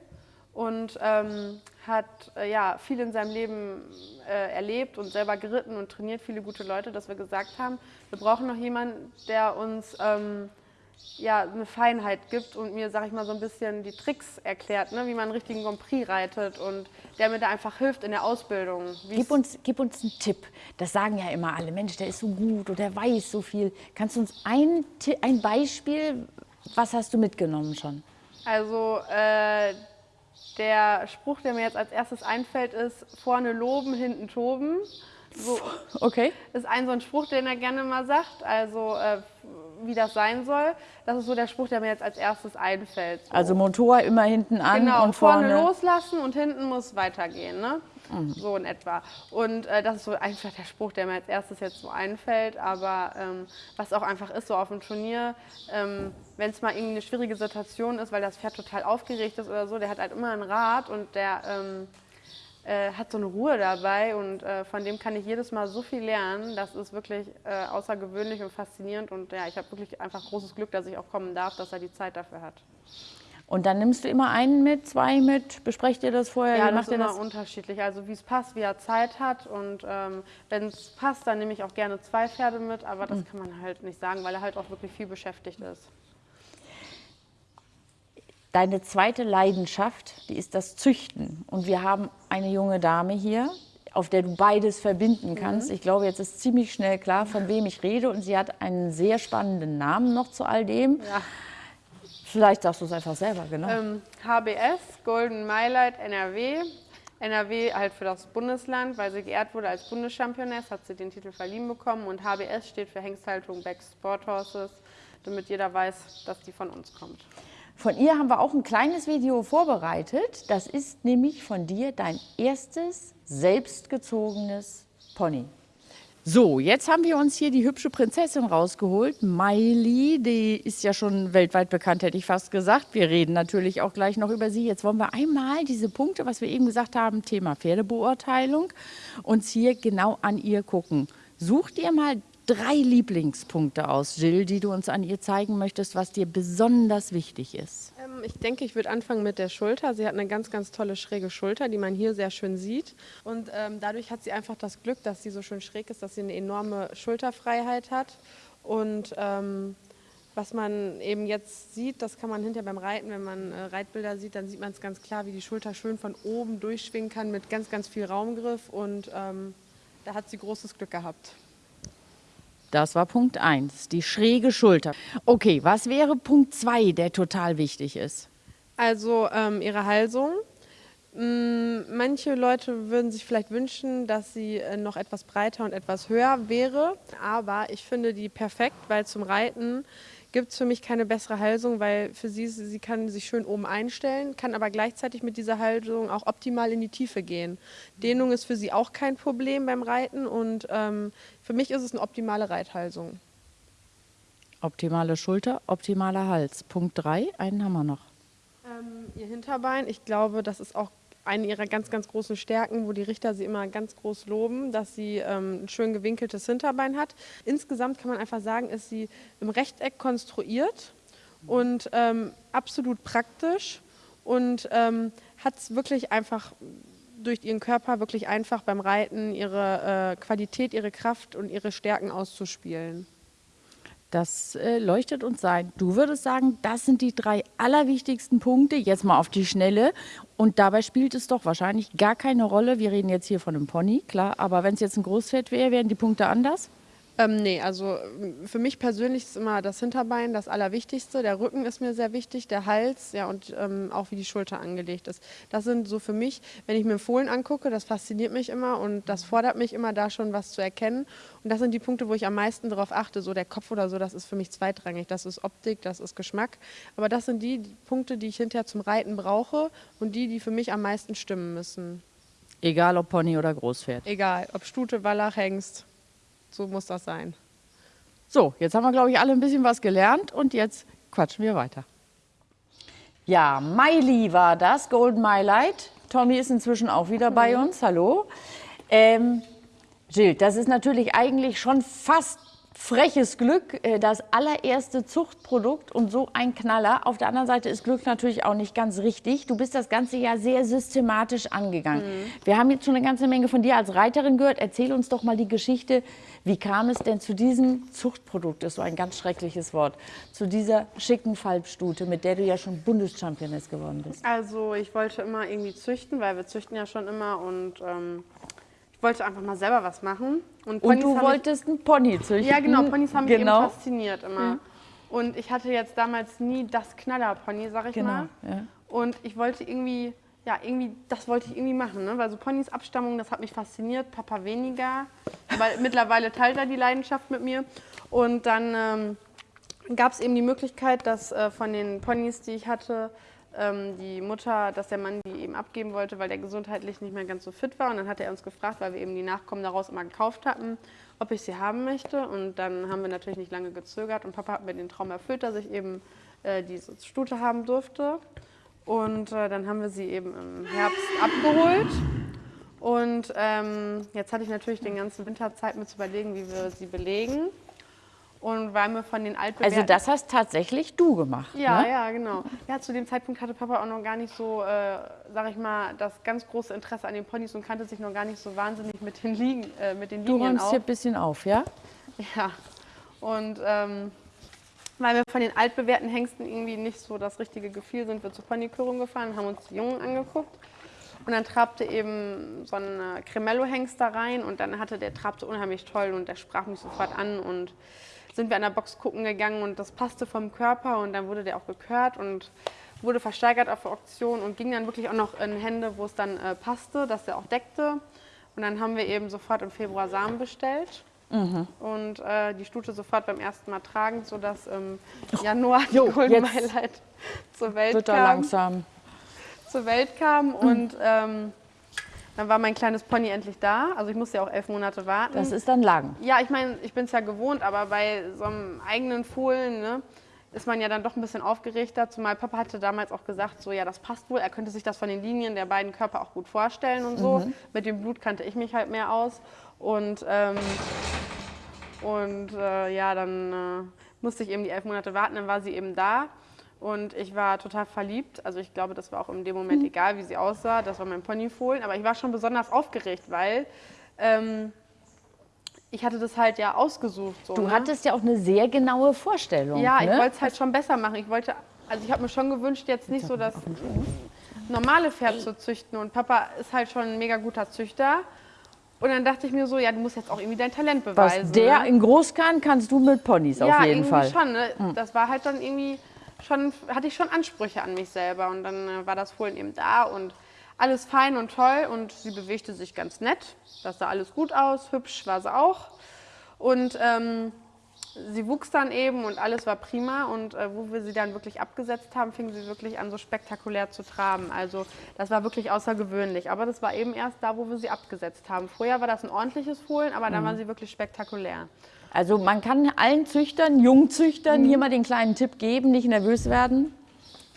und ähm, hat äh, ja, viel in seinem Leben äh, erlebt und selber geritten und trainiert viele gute Leute, dass wir gesagt haben, wir brauchen noch jemanden, der uns ähm, ja, eine Feinheit gibt und mir, sag ich mal, so ein bisschen die Tricks erklärt, ne, wie man einen richtigen Grand Prix reitet und der mir da einfach hilft in der Ausbildung. Gib uns, gib uns einen Tipp. Das sagen ja immer alle. Mensch, der ist so gut oder der weiß so viel. Kannst du uns ein, ein Beispiel, was hast du mitgenommen schon? Also äh, der Spruch, der mir jetzt als erstes einfällt, ist vorne loben, hinten toben. So, Okay. ist ein so ein Spruch, den er gerne mal sagt, also äh, wie das sein soll. Das ist so der Spruch, der mir jetzt als erstes einfällt. So. Also Motor immer hinten an Genau, und vorne, vorne. loslassen und hinten muss weitergehen, ne? So in etwa. Und äh, das ist so einfach der Spruch, der mir als erstes jetzt so einfällt. Aber ähm, was auch einfach ist, so auf dem Turnier, ähm, wenn es mal irgendwie eine schwierige Situation ist, weil das Pferd total aufgeregt ist oder so, der hat halt immer ein Rad und der ähm, äh, hat so eine Ruhe dabei und äh, von dem kann ich jedes Mal so viel lernen. Das ist wirklich äh, außergewöhnlich und faszinierend und ja, ich habe wirklich einfach großes Glück, dass ich auch kommen darf, dass er die Zeit dafür hat. Und dann nimmst du immer einen mit, zwei mit, besprecht ihr das vorher? Ja, das macht ist immer das? unterschiedlich. Also wie es passt, wie er Zeit hat. Und ähm, wenn es passt, dann nehme ich auch gerne zwei Pferde mit. Aber das kann man halt nicht sagen, weil er halt auch wirklich viel beschäftigt ist. Deine zweite Leidenschaft, die ist das Züchten. Und wir haben eine junge Dame hier, auf der du beides verbinden kannst. Ich glaube, jetzt ist ziemlich schnell klar, von wem ich rede. Und sie hat einen sehr spannenden Namen noch zu all dem. Ja. Vielleicht sagst du es einfach selber, genau. Ähm, HBS, Golden Mylight NRW. NRW halt für das Bundesland, weil sie geehrt wurde als Bundeschampioness, hat sie den Titel verliehen bekommen. Und HBS steht für Hengsthaltung Back Sport Horses, damit jeder weiß, dass die von uns kommt. Von ihr haben wir auch ein kleines Video vorbereitet. Das ist nämlich von dir dein erstes selbstgezogenes Pony. So, jetzt haben wir uns hier die hübsche Prinzessin rausgeholt. Miley, die ist ja schon weltweit bekannt, hätte ich fast gesagt. Wir reden natürlich auch gleich noch über sie. Jetzt wollen wir einmal diese Punkte, was wir eben gesagt haben, Thema Pferdebeurteilung, uns hier genau an ihr gucken. Sucht ihr mal drei Lieblingspunkte aus, Jill, die du uns an ihr zeigen möchtest, was dir besonders wichtig ist? Ähm, ich denke, ich würde anfangen mit der Schulter. Sie hat eine ganz, ganz tolle schräge Schulter, die man hier sehr schön sieht. Und ähm, dadurch hat sie einfach das Glück, dass sie so schön schräg ist, dass sie eine enorme Schulterfreiheit hat. Und ähm, was man eben jetzt sieht, das kann man hinterher beim Reiten, wenn man äh, Reitbilder sieht, dann sieht man es ganz klar, wie die Schulter schön von oben durchschwingen kann mit ganz, ganz viel Raumgriff. Und ähm, da hat sie großes Glück gehabt. Das war Punkt 1, die schräge Schulter. Okay, was wäre Punkt 2, der total wichtig ist? Also ähm, ihre Halsung. Mm, manche Leute würden sich vielleicht wünschen, dass sie äh, noch etwas breiter und etwas höher wäre. Aber ich finde die perfekt, weil zum Reiten gibt es für mich keine bessere Halsung, weil für sie, sie kann sich schön oben einstellen, kann aber gleichzeitig mit dieser Halsung auch optimal in die Tiefe gehen. Dehnung ist für sie auch kein Problem beim Reiten und ähm, für mich ist es eine optimale Reithalsung. Optimale Schulter, optimaler Hals. Punkt 3, einen haben wir noch. Ähm, ihr Hinterbein, ich glaube, das ist auch eine ihrer ganz, ganz großen Stärken, wo die Richter sie immer ganz groß loben, dass sie ähm, ein schön gewinkeltes Hinterbein hat. Insgesamt kann man einfach sagen, ist sie im Rechteck konstruiert und ähm, absolut praktisch und ähm, hat es wirklich einfach durch ihren Körper wirklich einfach beim Reiten ihre äh, Qualität, ihre Kraft und ihre Stärken auszuspielen. Das äh, leuchtet uns ein. Du würdest sagen, das sind die drei allerwichtigsten Punkte, jetzt mal auf die Schnelle. Und dabei spielt es doch wahrscheinlich gar keine Rolle. Wir reden jetzt hier von einem Pony, klar, aber wenn es jetzt ein Großpferd wäre, wären die Punkte anders? Ähm, nee, also für mich persönlich ist immer das Hinterbein das Allerwichtigste. Der Rücken ist mir sehr wichtig, der Hals, ja, und ähm, auch wie die Schulter angelegt ist. Das sind so für mich, wenn ich mir Fohlen angucke, das fasziniert mich immer und das fordert mich immer, da schon was zu erkennen. Und das sind die Punkte, wo ich am meisten darauf achte. So der Kopf oder so, das ist für mich zweitrangig. Das ist Optik, das ist Geschmack. Aber das sind die Punkte, die ich hinterher zum Reiten brauche und die, die für mich am meisten stimmen müssen. Egal ob Pony oder Großpferd. Egal, ob Stute, Wallach, Hengst. So muss das sein. So, jetzt haben wir, glaube ich, alle ein bisschen was gelernt und jetzt quatschen wir weiter. Ja, Miley war das, Golden My Light. Tommy ist inzwischen auch wieder bei uns. Hallo. Ähm, Jill, das ist natürlich eigentlich schon fast freches Glück, äh, das allererste Zuchtprodukt und so ein Knaller. Auf der anderen Seite ist Glück natürlich auch nicht ganz richtig. Du bist das Ganze ja sehr systematisch angegangen. Mhm. Wir haben jetzt schon eine ganze Menge von dir als Reiterin gehört. Erzähl uns doch mal die Geschichte. Wie kam es denn zu diesem Zuchtprodukt, das ist so ein ganz schreckliches Wort, zu dieser schicken Falbstute, mit der du ja schon Bundeschampioness geworden bist? Also ich wollte immer irgendwie züchten, weil wir züchten ja schon immer und ähm, wollte einfach mal selber was machen. Und, und du wolltest einen Pony züchten? Ja, genau. Ponys haben genau. mich eben fasziniert immer. Ja. Und ich hatte jetzt damals nie das Knaller-Pony, sag ich genau, mal. Ja. Und ich wollte irgendwie, ja, irgendwie, das wollte ich irgendwie machen. Ne? Weil so Ponys Abstammung, das hat mich fasziniert. Papa weniger. Weil [laughs] mittlerweile teilt er die Leidenschaft mit mir. Und dann ähm, gab es eben die Möglichkeit, dass äh, von den Ponys, die ich hatte, ähm, die Mutter, dass der Mann die eben abgeben wollte, weil der gesundheitlich nicht mehr ganz so fit war. Und dann hat er uns gefragt, weil wir eben die Nachkommen daraus immer gekauft hatten, ob ich sie haben möchte. Und dann haben wir natürlich nicht lange gezögert. Und Papa hat mir den Traum erfüllt, dass ich eben äh, diese Stute haben durfte. Und äh, dann haben wir sie eben im Herbst abgeholt. Und ähm, jetzt hatte ich natürlich den ganzen Winter Zeit, mir zu überlegen, wie wir sie belegen. Und weil mir von den altbewährten... Also das hast tatsächlich du gemacht, Ja, ne? ja, genau. Ja, zu dem Zeitpunkt hatte Papa auch noch gar nicht so, äh, sag ich mal, das ganz große Interesse an den Ponys und kannte sich noch gar nicht so wahnsinnig mit den, Ligen, äh, mit den du Linien räumst hier ein bisschen auf, ja? Ja. Und ähm, weil wir von den altbewährten Hengsten irgendwie nicht so das richtige Gefühl sind wir zur Ponykörung gefahren haben uns die Jungen angeguckt. Und dann trabte eben so ein Cremello-Hengst da rein und dann hatte der trabte unheimlich toll und der sprach mich sofort an und sind wir an der Box gucken gegangen und das passte vom Körper und dann wurde der auch gekört und wurde versteigert auf der Auktion und ging dann wirklich auch noch in Hände, wo es dann äh, passte, dass der auch deckte. Und dann haben wir eben sofort im Februar Samen bestellt. Mhm. Und äh, die Stute sofort beim ersten Mal tragen, sodass im Januar die Jo, Golden Highlight zur Welt Wird kam. langsam. Zur Welt kam und ähm, dann war mein kleines Pony endlich da. Also ich musste ja auch elf Monate warten. Das ist dann Lagen. Ja, ich meine, ich bin es ja gewohnt, aber bei so einem eigenen Fohlen ne, ist man ja dann doch ein bisschen aufgeregter. Zumal Papa hatte damals auch gesagt, so ja, das passt wohl. Er könnte sich das von den Linien der beiden Körper auch gut vorstellen und so. Mit dem Blut kannte ich mich halt mehr aus. Und, ähm, und äh, ja, dann äh, musste ich eben die elf Monate warten, dann war sie eben da. Und ich war total verliebt. Also ich glaube, das war auch in dem Moment egal, wie sie aussah. Das war mein Ponyfohlen. Aber ich war schon besonders aufgeregt, weil ähm, ich hatte das halt ja ausgesucht. So, Du ne? hattest ja auch eine sehr genaue Vorstellung. Ja, ich ne? wollte es halt schon besser machen. Ich wollte, also ich habe mir schon gewünscht, jetzt nicht so das normale Pferd zu züchten. Und Papa ist halt schon ein mega guter Züchter. Und dann dachte ich mir so, ja, du musst jetzt auch irgendwie dein Talent Was beweisen. der ne? in groß kann, kannst du mit Ponys ja, auf jeden irgendwie Fall. Hm. schon. Ne? Das war halt dann irgendwie schon, hatte ich schon Ansprüche an mich selber. Und dann äh, war das Fohlen eben da und alles fein und toll. Und sie bewegte sich ganz nett. Das sah alles gut aus. Hübsch war sie auch. Und ähm, sie wuchs dann eben und alles war prima. Und äh, wo wir sie dann wirklich abgesetzt haben, fing sie wirklich an, so spektakulär zu traben. Also das war wirklich außergewöhnlich. Aber das war eben erst da, wo wir sie abgesetzt haben. Vorher war das ein ordentliches Fohlen, aber Mhm. dann war sie wirklich spektakulär. Also man kann allen Züchtern, Jungzüchtern Mhm. hier mal den kleinen Tipp geben, nicht nervös werden.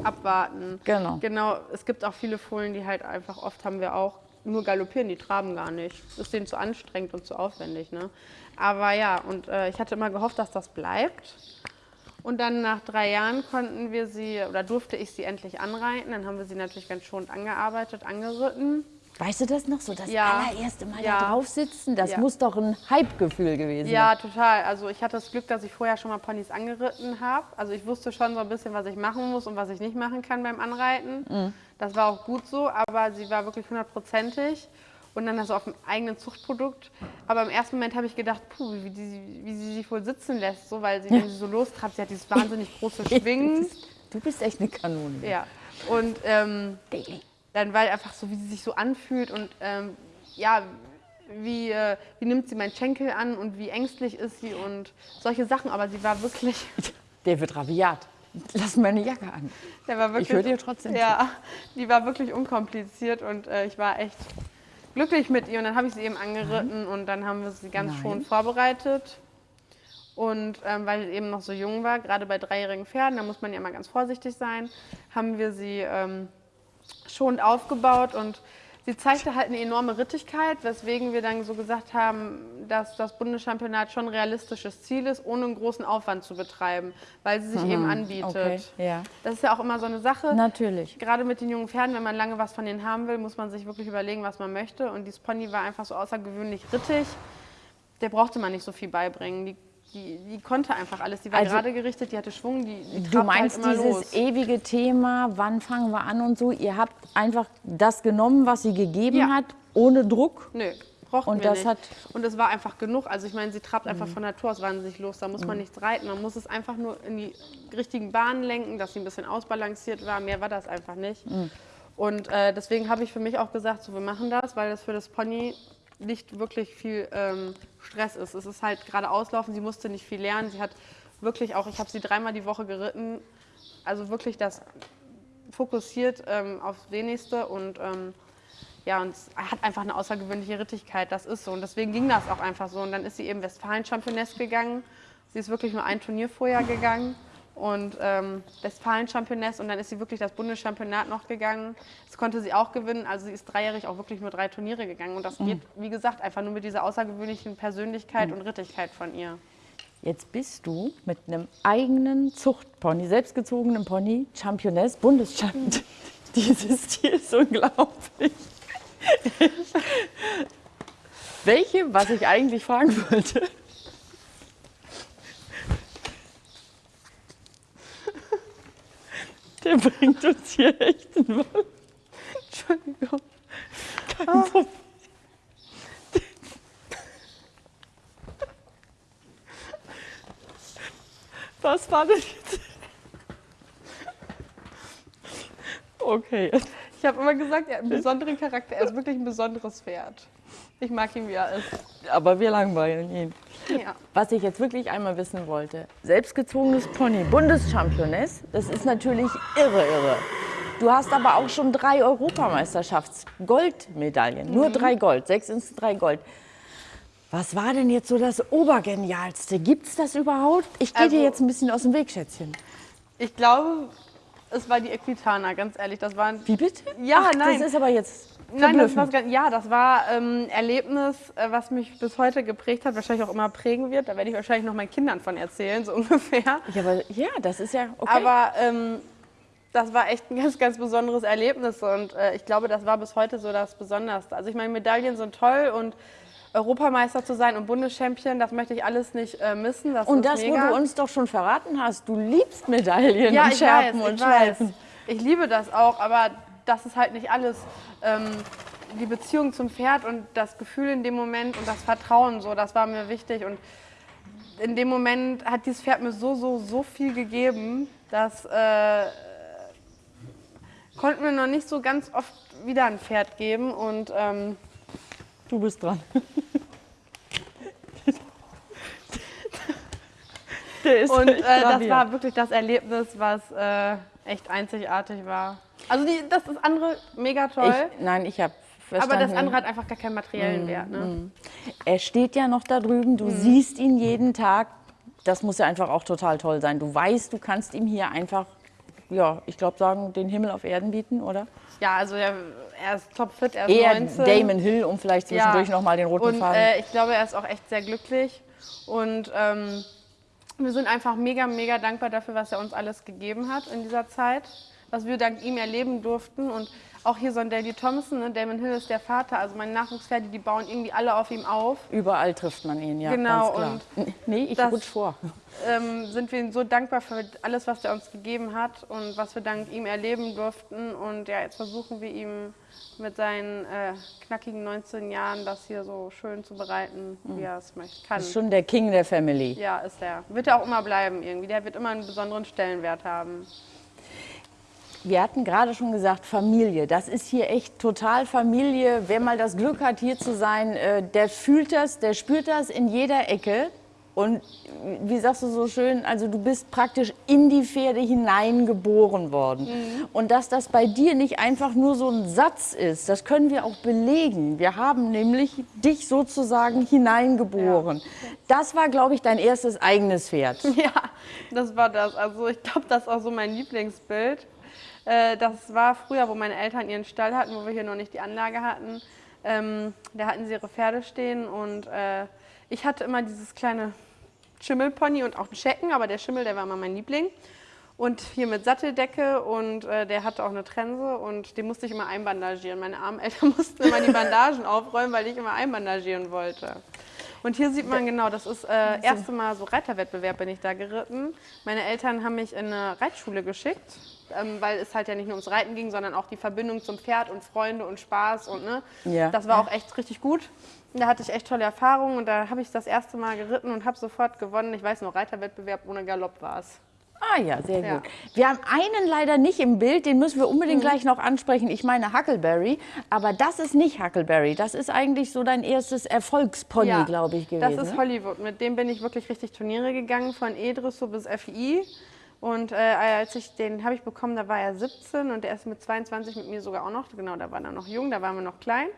abwarten. Genau. Genau, es gibt auch viele Fohlen, die halt einfach, oft haben wir auch, nur galoppieren, die traben gar nicht. Ist denen zu anstrengend und zu aufwendig. Ne? Aber ja, und äh, ich hatte immer gehofft, dass das bleibt. Und dann nach drei Jahren konnten wir sie, oder durfte ich sie endlich anreiten. Dann haben wir sie natürlich ganz schonend angearbeitet, angeritten. Weißt du das noch so? Das Ja. allererste Mal Ja. da drauf sitzen, das Ja. muss doch ein Hype-Gefühl gewesen Ja, sein. total. Also ich hatte das Glück, dass ich vorher schon mal Ponys angeritten habe. Also ich wusste schon so ein bisschen, was ich machen muss und was ich nicht machen kann beim Anreiten. Das war auch gut so, aber sie war wirklich hundertprozentig. Und dann also auf dem eigenen Zuchtprodukt. Aber im ersten Moment habe ich gedacht, puh, wie, die, wie sie sich wohl sitzen lässt, so, weil sie, [laughs] wenn sie so lostrabt, sie hat dieses wahnsinnig große [laughs] Schwingen. Du bist echt eine Kanone. Ja. Und ähm, dann weil einfach so, wie sie sich so anfühlt und ähm, ja, wie, äh, wie nimmt sie meinen Schenkel an und wie ängstlich ist sie und solche Sachen. Aber sie war wirklich, [laughs] Der wird rabiat. Lass meine Jacke an. wirklich höre dir trotzdem zu. Ja, die war wirklich unkompliziert und äh, ich war echt glücklich mit ihr. Und dann habe ich sie eben angeritten und dann haben wir sie ganz Nein. schon vorbereitet. Und ähm, weil sie eben noch so jung war, gerade bei dreijährigen Pferden, da muss man ja immer ganz vorsichtig sein, haben wir sie ähm, schonend aufgebaut und sie zeigte halt eine enorme Rittigkeit, weswegen wir dann so gesagt haben, dass das Bundeschampionat schon ein realistisches Ziel ist, ohne einen großen Aufwand zu betreiben, weil sie sich eben anbietet. Mhm. Okay, ja. Das ist ja auch immer so eine Sache. Natürlich. Gerade mit den jungen Pferden, wenn man lange was von denen haben will, muss man sich wirklich überlegen, was man möchte. Und dieses Pony war einfach so außergewöhnlich rittig. Der brauchte man nicht so viel beibringen. Die, die, die konnte einfach alles. Die war Also- gerade gerichtet, die hatte Schwung, die, die Du trabte meinst halt dieses los. ewige Thema, wann fangen wir an und so. Ihr habt einfach das genommen, was sie gegeben Ja. hat, ohne Druck. Nö, brauchten Und wir das nicht. hat- Mhm. und es war einfach genug. Also ich meine, sie trabt einfach von Natur aus wahnsinnig los. Da muss man nichts reiten. Man muss es einfach nur in die richtigen Bahnen lenken, dass sie ein bisschen ausbalanciert war. Mehr war das einfach nicht. Mhm. Und äh, deswegen habe ich für mich auch gesagt, so wir machen das, weil das für das Pony nicht wirklich viel ähm, Stress ist. Es ist halt gerade auslaufen. Sie musste nicht viel lernen. Sie hat wirklich auch, ich habe sie dreimal die Woche geritten. Also wirklich das fokussiert ähm, aufs Wenigste und ähm, ja, und hat einfach eine außergewöhnliche Rittigkeit, das ist so. Und deswegen ging das auch einfach so. Und dann ist sie eben Westfalen-Championess gegangen. Sie ist wirklich nur ein Turnier vorher gegangen. Und ähm, Westfalen-Championess. Und dann ist sie wirklich das Bundeschampionat noch gegangen. Das konnte sie auch gewinnen. Also sie ist dreijährig auch wirklich nur drei Turniere gegangen. Und das geht, wie gesagt, einfach nur mit dieser außergewöhnlichen Persönlichkeit und Rittigkeit von ihr. Jetzt bist du mit einem eigenen Zuchtpony, selbstgezogenen Pony, Championess, Bundeschampion. [laughs] Dieses Tier ist unglaublich. [laughs] Welche, was ich eigentlich fragen wollte. Der bringt uns hier echt einen Mann. Entschuldigung. Kein Problem. Was war denn jetzt? Okay. Ich habe immer gesagt, er hat einen besonderen Charakter. Er ist wirklich ein besonderes Pferd. Ich mag ihn, wie er ist. Aber wir langweilen ihn. Ja. Was ich jetzt wirklich einmal wissen wollte, selbstgezogenes Pony, Bundeschampioness, das ist natürlich irre, irre. Du hast aber auch schon drei Europameisterschafts-Goldmedaillen, nur drei Gold, sechs ins drei Gold. Was war denn jetzt so das Obergenialste? Gibt es das überhaupt? Ich gehe dir Also- jetzt ein bisschen aus dem Weg, Schätzchen. Ich glaube, es war die Equitana, ganz ehrlich. Das war ein Wie bitte? Ja, Ach, nein. Das ist aber jetzt Nein, das war, ja, das war ähm, ein Erlebnis, äh, was mich bis heute geprägt hat, wahrscheinlich auch immer prägen wird. Da werde ich wahrscheinlich noch meinen Kindern von erzählen, so [laughs] ungefähr. ja, aber, ja, das ist ja okay. Aber ähm, das war echt ein ganz, ganz besonderes Erlebnis und äh, ich glaube, das war bis heute so das Besonderste. Also ich meine, Medaillen sind toll und Europameister zu sein und Bundeschampion, das möchte ich alles nicht äh, missen. Das und das, mega. wo du uns doch schon verraten hast, du liebst Medaillen ja, und ich Schärpen weiß, und. Schleifen. Ich liebe das auch, aber das ist halt nicht alles. Ähm, die Beziehung zum Pferd und das Gefühl in dem Moment und das Vertrauen, so, das war mir wichtig. Und in dem Moment hat dieses Pferd mir so, so, so viel gegeben, dass äh, konnten wir noch nicht so ganz oft wieder ein Pferd geben. Und ähm, Du bist dran. [laughs] Ist Und äh, das war wirklich das Erlebnis, was äh, echt einzigartig war. Also die, das ist andere mega toll, Ich, nein, ich habe aber verstanden. das andere hat einfach gar keinen materiellen Wert. Ne? Er steht ja noch da drüben, du siehst ihn jeden Tag. Das muss ja einfach auch total toll sein. Du weißt, du kannst ihm hier einfach, ja, ich glaube sagen, den Himmel auf Erden bieten, oder? Ja, also er, er ist topfit, er ist Eher 19. Damon Hill, um vielleicht zwischendurch noch mal den roten und, Faden. Äh, ich glaube, er ist auch echt sehr glücklich. Und ähm, wir sind einfach mega, mega dankbar dafür, was er uns alles gegeben hat in dieser Zeit, was wir dank ihm erleben durften. Und auch hier so ein Daley Thompson, ne? Damon Hill ist der Vater, also meine Nachwuchspferde, die bauen irgendwie alle auf ihm auf. Überall trifft man ihn, ja. Genau, Ganz klar. nee, ich das- rutsch vor. ähm, sind wir ihm so dankbar für alles, was er uns gegeben hat und was wir dank ihm erleben durften. Und ja, jetzt versuchen wir ihm mit seinen äh, knackigen 19 Jahren das hier so schön zu bereiten, wie er es möchte. Kann. Ist schon der King der Family. Ja, ist er. Wird er auch immer bleiben irgendwie. Der wird immer einen besonderen Stellenwert haben. Wir hatten gerade schon gesagt, Familie. Das ist hier echt total Familie. Wer mal das Glück hat, hier zu sein, äh, der fühlt das, der spürt das in jeder Ecke. Und wie sagst du so schön, also du bist praktisch in die Pferde hineingeboren worden. Und dass das bei dir nicht einfach nur so ein Satz ist, das können wir auch belegen. Wir haben nämlich dich sozusagen hineingeboren. Das war, glaube ich, dein erstes eigenes Pferd. [laughs] Ja, das war das. Also ich glaube, das ist auch so mein Lieblingsbild. Äh, das war früher, wo meine Eltern ihren Stall hatten, wo wir hier noch nicht die Anlage hatten. Ähm, da hatten sie ihre Pferde stehen und äh, ich hatte immer dieses kleine Schimmelpony und auch einen Schecken, aber der Schimmel, der war immer mein Liebling. Und hier mit Satteldecke und äh, der hatte auch eine Trense und den musste ich immer einbandagieren. Meine armen Eltern [laughs] mussten immer die Bandagen aufräumen, weil ich immer einbandagieren wollte. Und hier sieht man genau, das ist äh, erste Mal so Reiterwettbewerb bin ich da geritten. Meine Eltern haben mich in eine Reitschule geschickt, ähm, weil es halt ja nicht nur ums Reiten ging, sondern auch die Verbindung zum Pferd und Freunde und Spaß und ne, Ja. das war auch echt richtig gut. Da hatte ich echt tolle Erfahrungen und da habe ich das erste Mal geritten und habe sofort gewonnen. Ich weiß noch, Reiterwettbewerb ohne Galopp war es. Ah ja, sehr Ja. gut. Wir haben einen leider nicht im Bild, den müssen wir Mhm. unbedingt gleich noch ansprechen. Ich meine Huckleberry, aber das ist nicht Huckleberry. Das ist eigentlich so dein erstes Erfolgspony, glaube ich, gewesen. Das ist ne? Hollywood. Mit dem bin ich wirklich richtig Turniere gegangen, von E-Dressur bis FI. Und äh, als ich den habe ich bekommen, da war er 17 und der ist mit 22 mit mir sogar auch noch. Genau, da war er noch jung, da waren wir noch klein.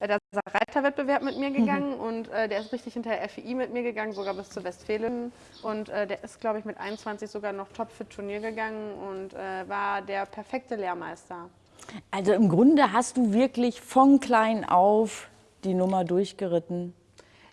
Äh, Da ist er Reiterwettbewerb mit mir gegangen und äh, der ist richtig hinter der FI mit mir gegangen, sogar bis zu Westfalen. Und äh, der ist, glaube ich, mit 21 sogar noch top für Turnier gegangen und äh, war der perfekte Lehrmeister. Also im Grunde hast du wirklich von klein auf die Nummer durchgeritten.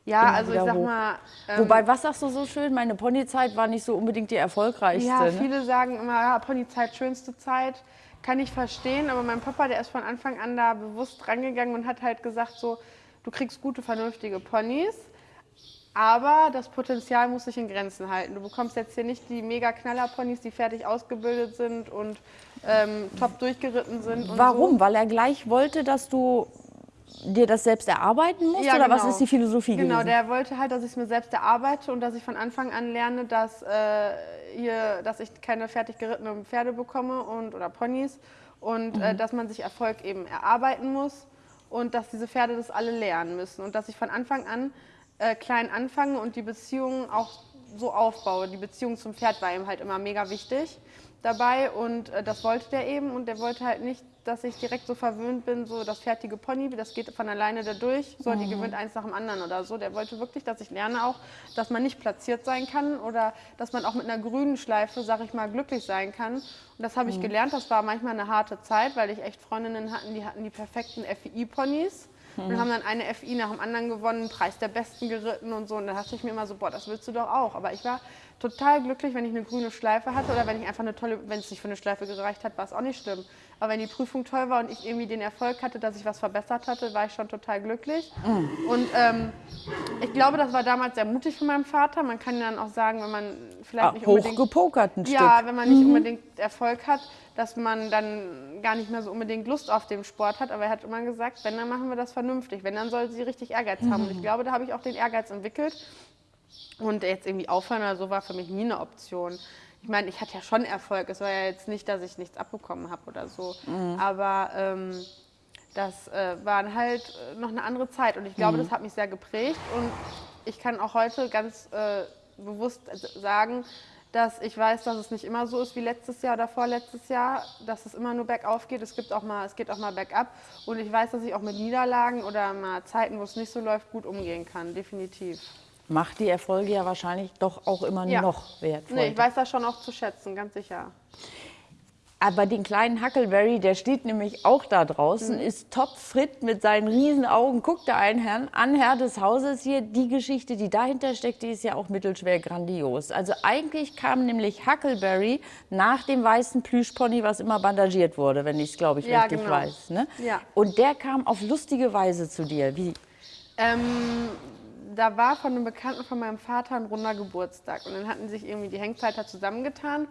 Ja, also ich sag hoch. mal. ähm, Wobei, was sagst du so schön? Meine Ponyzeit war nicht so unbedingt die erfolgreichste. Ja, ne? viele sagen immer, ja, Ponyzeit, schönste Zeit. Kann ich verstehen, aber mein Papa, der ist von Anfang an da bewusst rangegangen und hat halt gesagt, so, du kriegst gute, vernünftige Ponys, aber das Potenzial muss sich in Grenzen halten. Du bekommst jetzt hier nicht die mega Knaller-Ponys, die fertig ausgebildet sind und ähm, top durchgeritten sind. Warum? So. Weil er gleich wollte, dass du dir das selbst erarbeiten musst? Ja, oder was genau. ist die Philosophie Genau, gewesen? der wollte halt, dass ich es mir selbst erarbeite und dass ich von Anfang an lerne, dass, äh, hier, dass ich keine fertig gerittenen Pferde bekomme und, oder Ponys und äh, dass man sich Erfolg eben erarbeiten muss und dass diese Pferde das alle lernen müssen und dass ich von Anfang an äh, klein anfange und die Beziehung auch so aufbaue. Die Beziehung zum Pferd war ihm halt immer mega wichtig dabei und äh, das wollte der eben und der wollte halt nicht, dass ich direkt so verwöhnt bin, so das fertige Pony, das geht von alleine da durch, so die gewinnt eins nach dem anderen oder so. Der wollte wirklich, dass ich lerne auch, dass man nicht platziert sein kann oder dass man auch mit einer grünen Schleife, sag ich mal, glücklich sein kann. Und das habe ich gelernt, das war manchmal eine harte Zeit, weil ich echt Freundinnen hatten, die hatten die perfekten FI-Ponys und haben dann eine FI nach dem anderen gewonnen, Preis der Besten geritten und so. Und da dachte ich mir immer so, boah, das willst du doch auch. Aber ich war total glücklich, wenn ich eine grüne Schleife hatte oder wenn ich einfach eine tolle, wenn es nicht für eine Schleife gereicht hat, war es auch nicht schlimm. Aber wenn die Prüfung toll war und ich irgendwie den Erfolg hatte, dass ich was verbessert hatte, war ich schon total glücklich. Und ähm, ich glaube, das war damals sehr mutig von meinem Vater. Man kann dann auch sagen, wenn man vielleicht Ah, nicht unbedingt hochgepokert ein ja, Stück. wenn man nicht unbedingt Erfolg hat, dass man dann gar nicht mehr so unbedingt Lust auf den Sport hat. Aber er hat immer gesagt, wenn, dann machen wir das vernünftig. Wenn, dann soll sie richtig Ehrgeiz haben. Und ich glaube, da habe ich auch den Ehrgeiz entwickelt. Und jetzt irgendwie aufhören oder so war für mich nie eine Option. Ich meine, ich hatte ja schon Erfolg. Es war ja jetzt nicht, dass ich nichts abbekommen habe oder so. Aber ähm, das äh, war halt äh, noch eine andere Zeit. Und ich glaube, das hat mich sehr geprägt. Und ich kann auch heute ganz äh, bewusst sagen, dass ich weiß, dass es nicht immer so ist wie letztes Jahr oder vorletztes Jahr, dass es immer nur bergauf geht. Es, gibt auch mal, es geht auch mal bergab. Und ich weiß, dass ich auch mit Niederlagen oder mal Zeiten, wo es nicht so läuft, gut umgehen kann. Definitiv. Macht die Erfolge ja wahrscheinlich doch auch immer Ja. noch wertvoll. Nee, ich weiß das schon auch zu schätzen, ganz sicher. Aber den kleinen Huckleberry, der steht nämlich auch da draußen, ist topfit mit seinen riesen Augen. Guckt da einen Herrn an, Herr des Hauses hier. Die Geschichte, die dahinter steckt, die ist ja auch mittelschwer grandios. Also eigentlich kam nämlich Huckleberry nach dem weißen Plüschpony, was immer bandagiert wurde, wenn ich es, glaube ich, Ja, richtig genau. weiß. Ne? Ja. Und der kam auf lustige Weise zu dir. Wie? Ähm, da war von einem Bekannten von meinem Vater ein runder Geburtstag. Und dann hatten sich irgendwie die Hengsthalter zusammengetan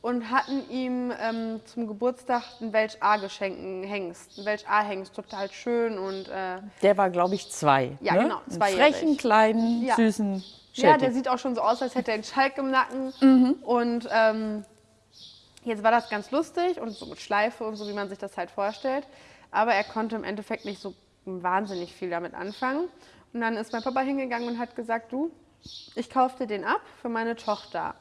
und hatten ihm ähm, zum Geburtstag einen Welch A geschenkt, einen Hengst. Ein Welch A Hengst, total schön und äh, Der war, glaube ich, zwei. Ja, ne? genau, Einen zweijährig. frechen, kleinen, Ja. süßen ja, Shetty. der sieht auch schon so aus, als hätte er einen Schalk im Nacken. Mhm. Und ähm, jetzt war das ganz lustig und so mit Schleife und so, wie man sich das halt vorstellt. Aber er konnte im Endeffekt nicht so wahnsinnig viel damit anfangen. Und dann ist mein Papa hingegangen und hat gesagt, du, ich kauf dir den ab für meine Tochter.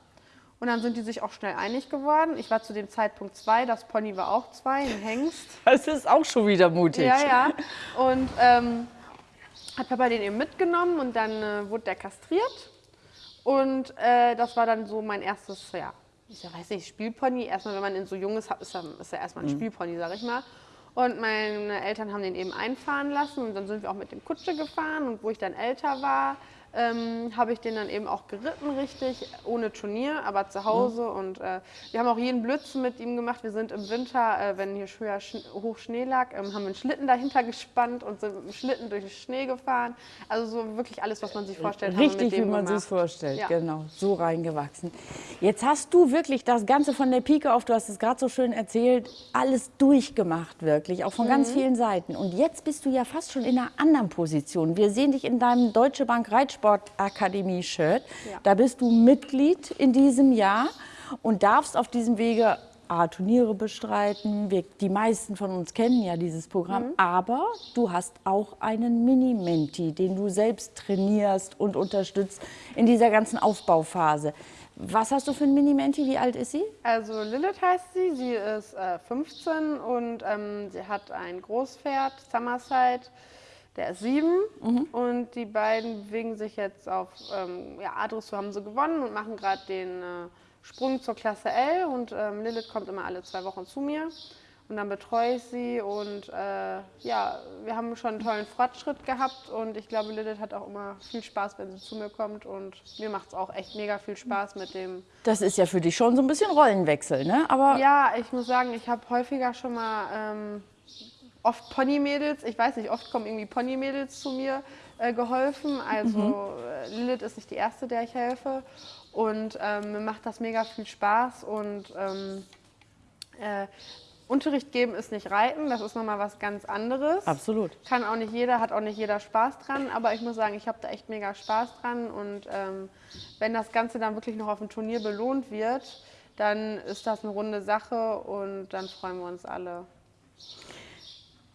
Und dann sind die sich auch schnell einig geworden. Ich war zu dem Zeitpunkt zwei, das Pony war auch zwei, ein Hengst. [laughs] Das ist auch schon wieder mutig. Ja, ja. Und ähm, hat Papa den eben mitgenommen und dann äh, wurde der kastriert. Und äh, das war dann so mein erstes, ja, ich weiß nicht, Spielpony. Erstmal, wenn man ihn so jung ist, ist er, ist er erstmal ein Spielpony, sag ich mal. Und meine Eltern haben den eben einfahren lassen und dann sind wir auch mit dem Kutsche gefahren. Und wo ich dann älter war, ähm, habe ich den dann eben auch geritten, richtig, ohne Turnier, aber zu Hause. Und äh, wir haben auch jeden Blödsinn mit ihm gemacht. Wir sind im Winter, äh, wenn hier höher Sch hoch Schnee lag, ähm, haben wir einen Schlitten dahinter [laughs] gespannt und sind mit dem Schlitten durch den Schnee gefahren. Also so wirklich alles, was man sich vorstellt, haben wir Richtig, wie man sich gemacht. vorstellt, Ja. genau, so reingewachsen. Jetzt hast du wirklich das Ganze von der Pike auf, du hast es gerade so schön erzählt, alles durchgemacht wirklich, auch von Mhm. ganz vielen Seiten. Und jetzt bist du ja fast schon in einer anderen Position. Wir sehen dich in deinem Deutsche Bank Reitsportakademie Shirt. Ja. Da bist du Mitglied in diesem Jahr und darfst auf diesem Wege A, Turniere bestreiten. Wir, die meisten von uns kennen ja dieses Programm. Mhm. Aber du hast auch einen Mini-Menti, den du selbst trainierst und unterstützt in dieser ganzen Aufbauphase. Was hast du für einen Mini-Menti? Wie alt ist sie? Also Lilith heißt sie, sie ist äh, 15 und ähm, sie hat ein Großpferd, Summerside, der ist sieben. Und die beiden bewegen sich jetzt auf ähm, ja, A-Dressur haben sie gewonnen und machen gerade den äh, Sprung zur Klasse L. Und ähm, Lilith kommt immer alle zwei Wochen zu mir. Und dann betreue ich sie. Und äh, ja, wir haben schon einen tollen Fortschritt gehabt. Und ich glaube, Lilith hat auch immer viel Spaß, wenn sie zu mir kommt. Und mir macht es auch echt mega viel Spaß mit dem Das ist ja für dich schon so ein bisschen Rollenwechsel, ne? Aber ja, ich muss sagen, ich habe häufiger schon mal ähm, oft Ponymädels, ich weiß nicht, oft kommen irgendwie Ponymädels zu mir äh, geholfen. Also äh, Lilith ist nicht die erste, der ich helfe. Und ähm, mir macht das mega viel Spaß und ähm, äh, Unterricht geben ist nicht Reiten, das ist nochmal was ganz anderes. Absolut. Kann auch nicht jeder, hat auch nicht jeder Spaß dran, aber ich muss sagen, ich habe da echt mega Spaß dran und ähm, wenn das Ganze dann wirklich noch auf dem Turnier belohnt wird, dann ist das eine runde Sache und dann freuen wir uns alle.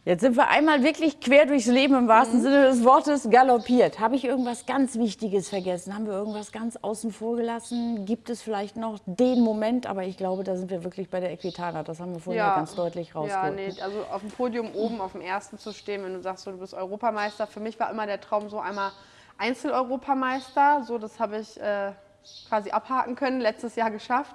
Jetzt sind wir einmal wirklich quer durchs Leben im wahrsten Mhm. Sinne des Wortes galoppiert. Habe ich irgendwas ganz Wichtiges vergessen? Haben wir irgendwas ganz außen vor gelassen? Gibt es vielleicht noch den Moment? Aber ich glaube, da sind wir wirklich bei der Equitana. Das haben wir vorhin ja, ganz deutlich Ja, rausgeholt. nee, also auf dem Podium oben, auf dem ersten zu stehen, wenn du sagst, so, du bist Europameister. Für mich war immer der Traum so einmal Einzeleuropameister. So, das habe ich äh, quasi abhaken können, letztes Jahr geschafft.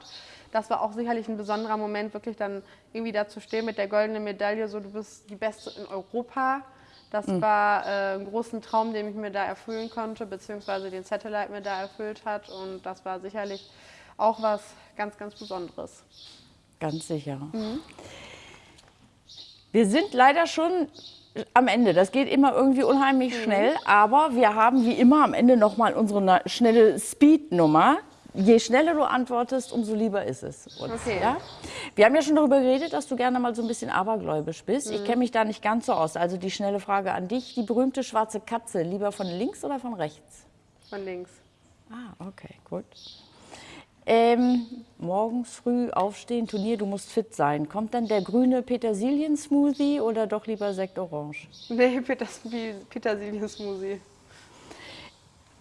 Das war auch sicherlich ein besonderer Moment, wirklich dann irgendwie da zu stehen mit der goldenen Medaille, so du bist die Beste in Europa. Das war äh, ein großer Traum, den ich mir da erfüllen konnte, beziehungsweise den Satellite mir da erfüllt hat. Und das war sicherlich auch was ganz, ganz Besonderes. Ganz sicher. Wir sind leider schon am Ende. Das geht immer irgendwie unheimlich schnell, aber wir haben wie immer am Ende noch mal unsere schnelle Speed-Nummer. Je schneller du antwortest, umso lieber ist es uns. Okay. Ja? Wir haben ja schon darüber geredet, dass du gerne mal so ein bisschen abergläubisch bist. Ich kenne mich da nicht ganz so aus. Also die schnelle Frage an dich. Die berühmte schwarze Katze, lieber von links oder von rechts? Von links. Ah, okay, gut. Ähm, morgens früh aufstehen, Turnier, du musst fit sein. Kommt dann der grüne Petersilien-Smoothie oder doch lieber Sekt Orange? Nee, Peters Petersilien-Smoothie.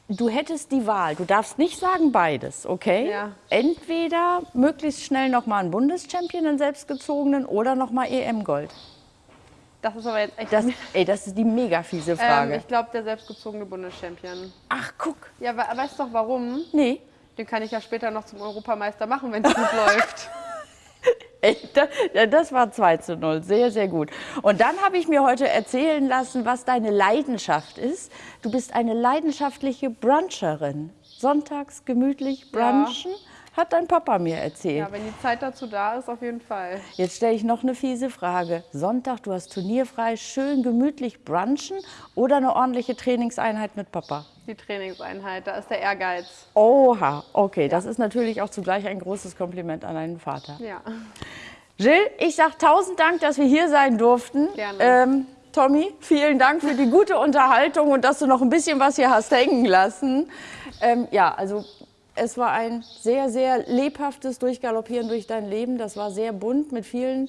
Du hättest die Wahl, du darfst nicht sagen beides, okay? Ja. Entweder möglichst schnell nochmal einen Bundeschampion, einen selbstgezogenen, oder nochmal EM-Gold. Das ist aber jetzt echt. Das, [laughs] ey, das ist die mega fiese ähm, Frage. ich glaube, der selbstgezogene Bundeschampion. Ach, guck. Ja, we weißt du doch warum? Nee. Den kann ich ja später noch zum Europameister machen, wenn es gut [laughs] läuft. Ja, Das war 2 zu 0, sehr, sehr gut. Und dann habe ich mir heute erzählen lassen, was deine Leidenschaft ist. Du bist eine leidenschaftliche Bruncherin. Sonntags gemütlich brunchen, hat dein Papa mir erzählt. Ja, wenn die Zeit dazu da ist, auf jeden Fall. Jetzt stelle ich noch eine fiese Frage. Sonntag, du hast turnierfrei, schön gemütlich brunchen oder eine ordentliche Trainingseinheit mit Papa? Die Trainingseinheit, da ist der Ehrgeiz. Oha, okay, das ist natürlich auch zugleich ein großes Kompliment an deinen Vater. Ja. Jill, ich sage tausend Dank, dass wir hier sein durften. Gerne. Ähm, Tommy, vielen Dank für die gute Unterhaltung und dass du noch ein bisschen was hier hast hängen lassen. Ähm, ja, also es war ein sehr, sehr lebhaftes Durchgaloppieren durch dein Leben. Das war sehr bunt mit vielen,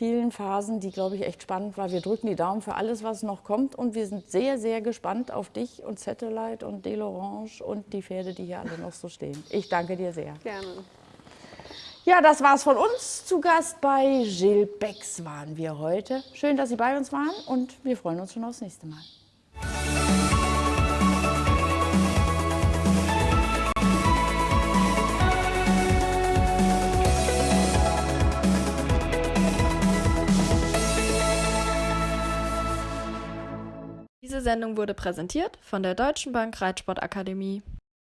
vielen Phasen, die, glaube ich, echt spannend war. Wir drücken die Daumen für alles, was noch kommt und wir sind sehr, sehr gespannt auf dich und Satellite und Delorange und die Pferde, die hier alle noch so stehen. Ich danke dir sehr. Gerne. Ja, das war's von uns. Zu Gast bei Gilles Becks waren wir heute. Schön, dass Sie bei uns waren und wir freuen uns schon aufs nächste Mal. Diese Sendung wurde präsentiert von der Deutschen Bank Reitsportakademie.